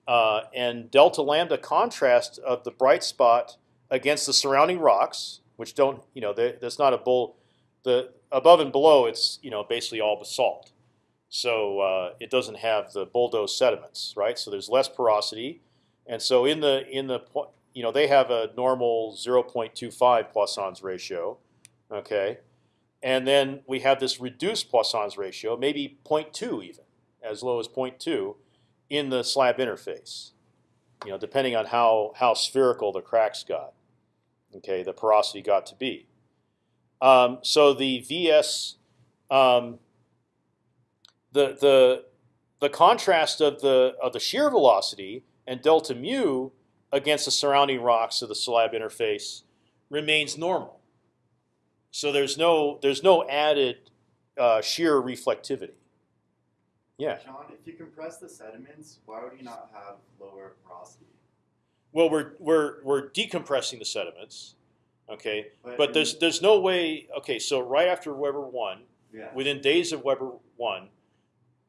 uh, and delta lambda contrast of the bright spot against the surrounding rocks, which don't you know that's not a bull. The above and below it's you know basically all basalt. so uh, it doesn't have the bulldoze sediments, right? So there's less porosity, and so in the in the you know they have a normal 0.25 Poisson's ratio, okay, and then we have this reduced Poisson's ratio, maybe 0.2 even, as low as 0.2, in the slab interface. You know, depending on how how spherical the cracks got, okay, the porosity got to be. Um, so the VS, um, the the the contrast of the of the shear velocity and delta mu against the surrounding rocks of the slab interface remains normal. So there's no there's no added uh, shear reflectivity. Yeah. John, if you compress the sediments, why would you not have lower porosity? Well, we're we're we're decompressing the sediments, okay. But in- there's there's no way. Okay, so right after Weber one, yeah. within days of Weber one,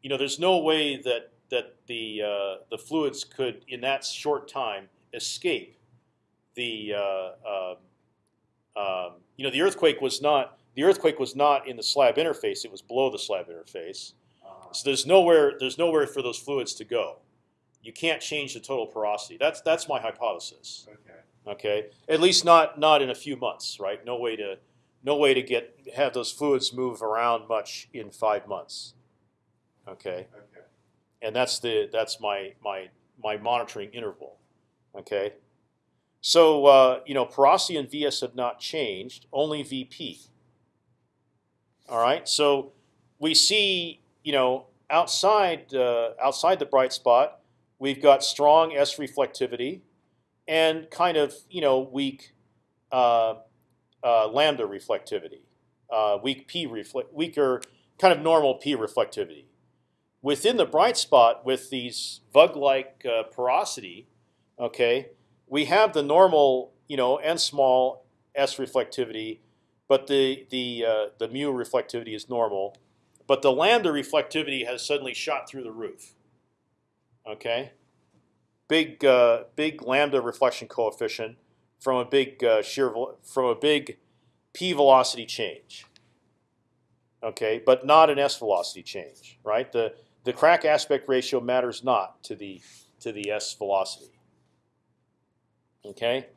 you know, there's no way that that the uh, the fluids could in that short time escape the uh, um, um, you know the earthquake was not the earthquake was not in the slab interface; it was below the slab interface. uh, So there's nowhere there's nowhere for those fluids to go. You can't change the total porosity. That's that's my hypothesis. okay. Okay, at least not not in a few months, right? No way to no way to get have those fluids move around much in five months. Okay, Okay. And that's the that's my my my monitoring interval. Okay, so uh, you know porosity and VS have not changed, only VP. All right, so we see you know outside uh, outside the bright spot, we've got strong S reflectivity and kind of you know weak uh, uh, lambda reflectivity, uh, weak p reflect weaker kind of normal p reflectivity. Within the bright spot with these Vug-like uh, porosity, okay, we have the normal you know n small s reflectivity, but the the uh, the mu reflectivity is normal, but the lambda reflectivity has suddenly shot through the roof. Okay big uh, big lambda reflection coefficient from a big uh, shear from a big p velocity change. Okay, but not an s velocity change, right? The the crack aspect ratio matters not to the to the s velocity. Okay,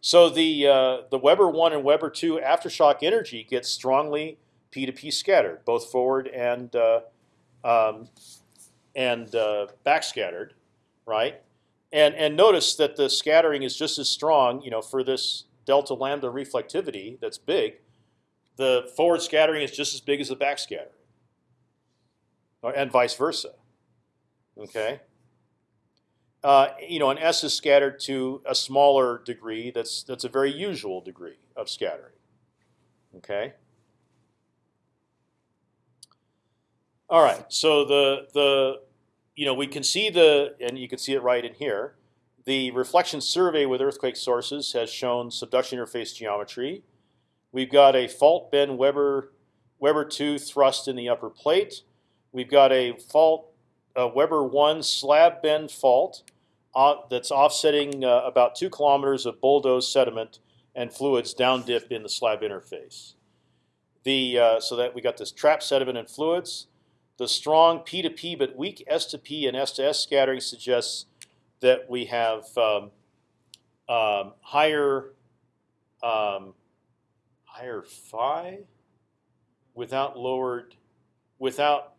so the uh, the Weber one and Weber two aftershock energy gets strongly p to p scattered, both forward and uh, um, and uh, backscattered, right? And and notice that the scattering is just as strong, you know, for this delta lambda reflectivity that's big. The forward scattering is just as big as the back scattering, or, and vice versa. Okay. Uh, you know, an S is scattered to a smaller degree. That's that's a very usual degree of scattering. Okay. All right. So the the you know, we can see the, and you can see it right in here. The reflection survey with earthquake sources has shown subduction interface geometry. We've got a fault bend Weber Weber two thrust in the upper plate. We've got a fault a Weber one slab bend fault uh, that's offsetting uh, about two kilometers of bulldozed sediment and fluids down dip in the slab interface. The uh, so that we got this trap sediment and fluids. The strong P to P but weak S to P and S to S scattering suggests that we have um, um, higher um, higher phi without lowered without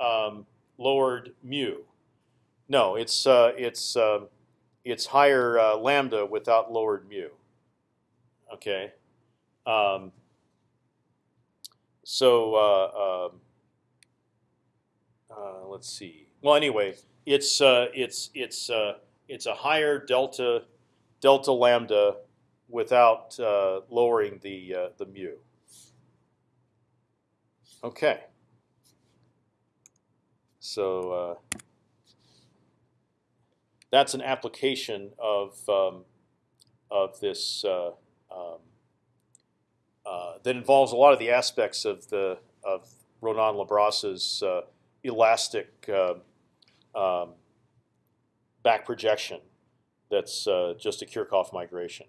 um, lowered mu. No, it's uh, it's um it's higher uh, lambda without lowered mu. Okay, um, so. Uh, um, uh, let's see. Well, anyway, it's uh, it's it's uh, it's a higher delta delta lambda without uh, lowering the uh, the mu. Okay. So uh, that's an application of um, of this uh, um, uh, that involves a lot of the aspects of the of Ronan Le Bras's uh, elastic uh, um, back projection. That's uh, just a Kirchhoff migration.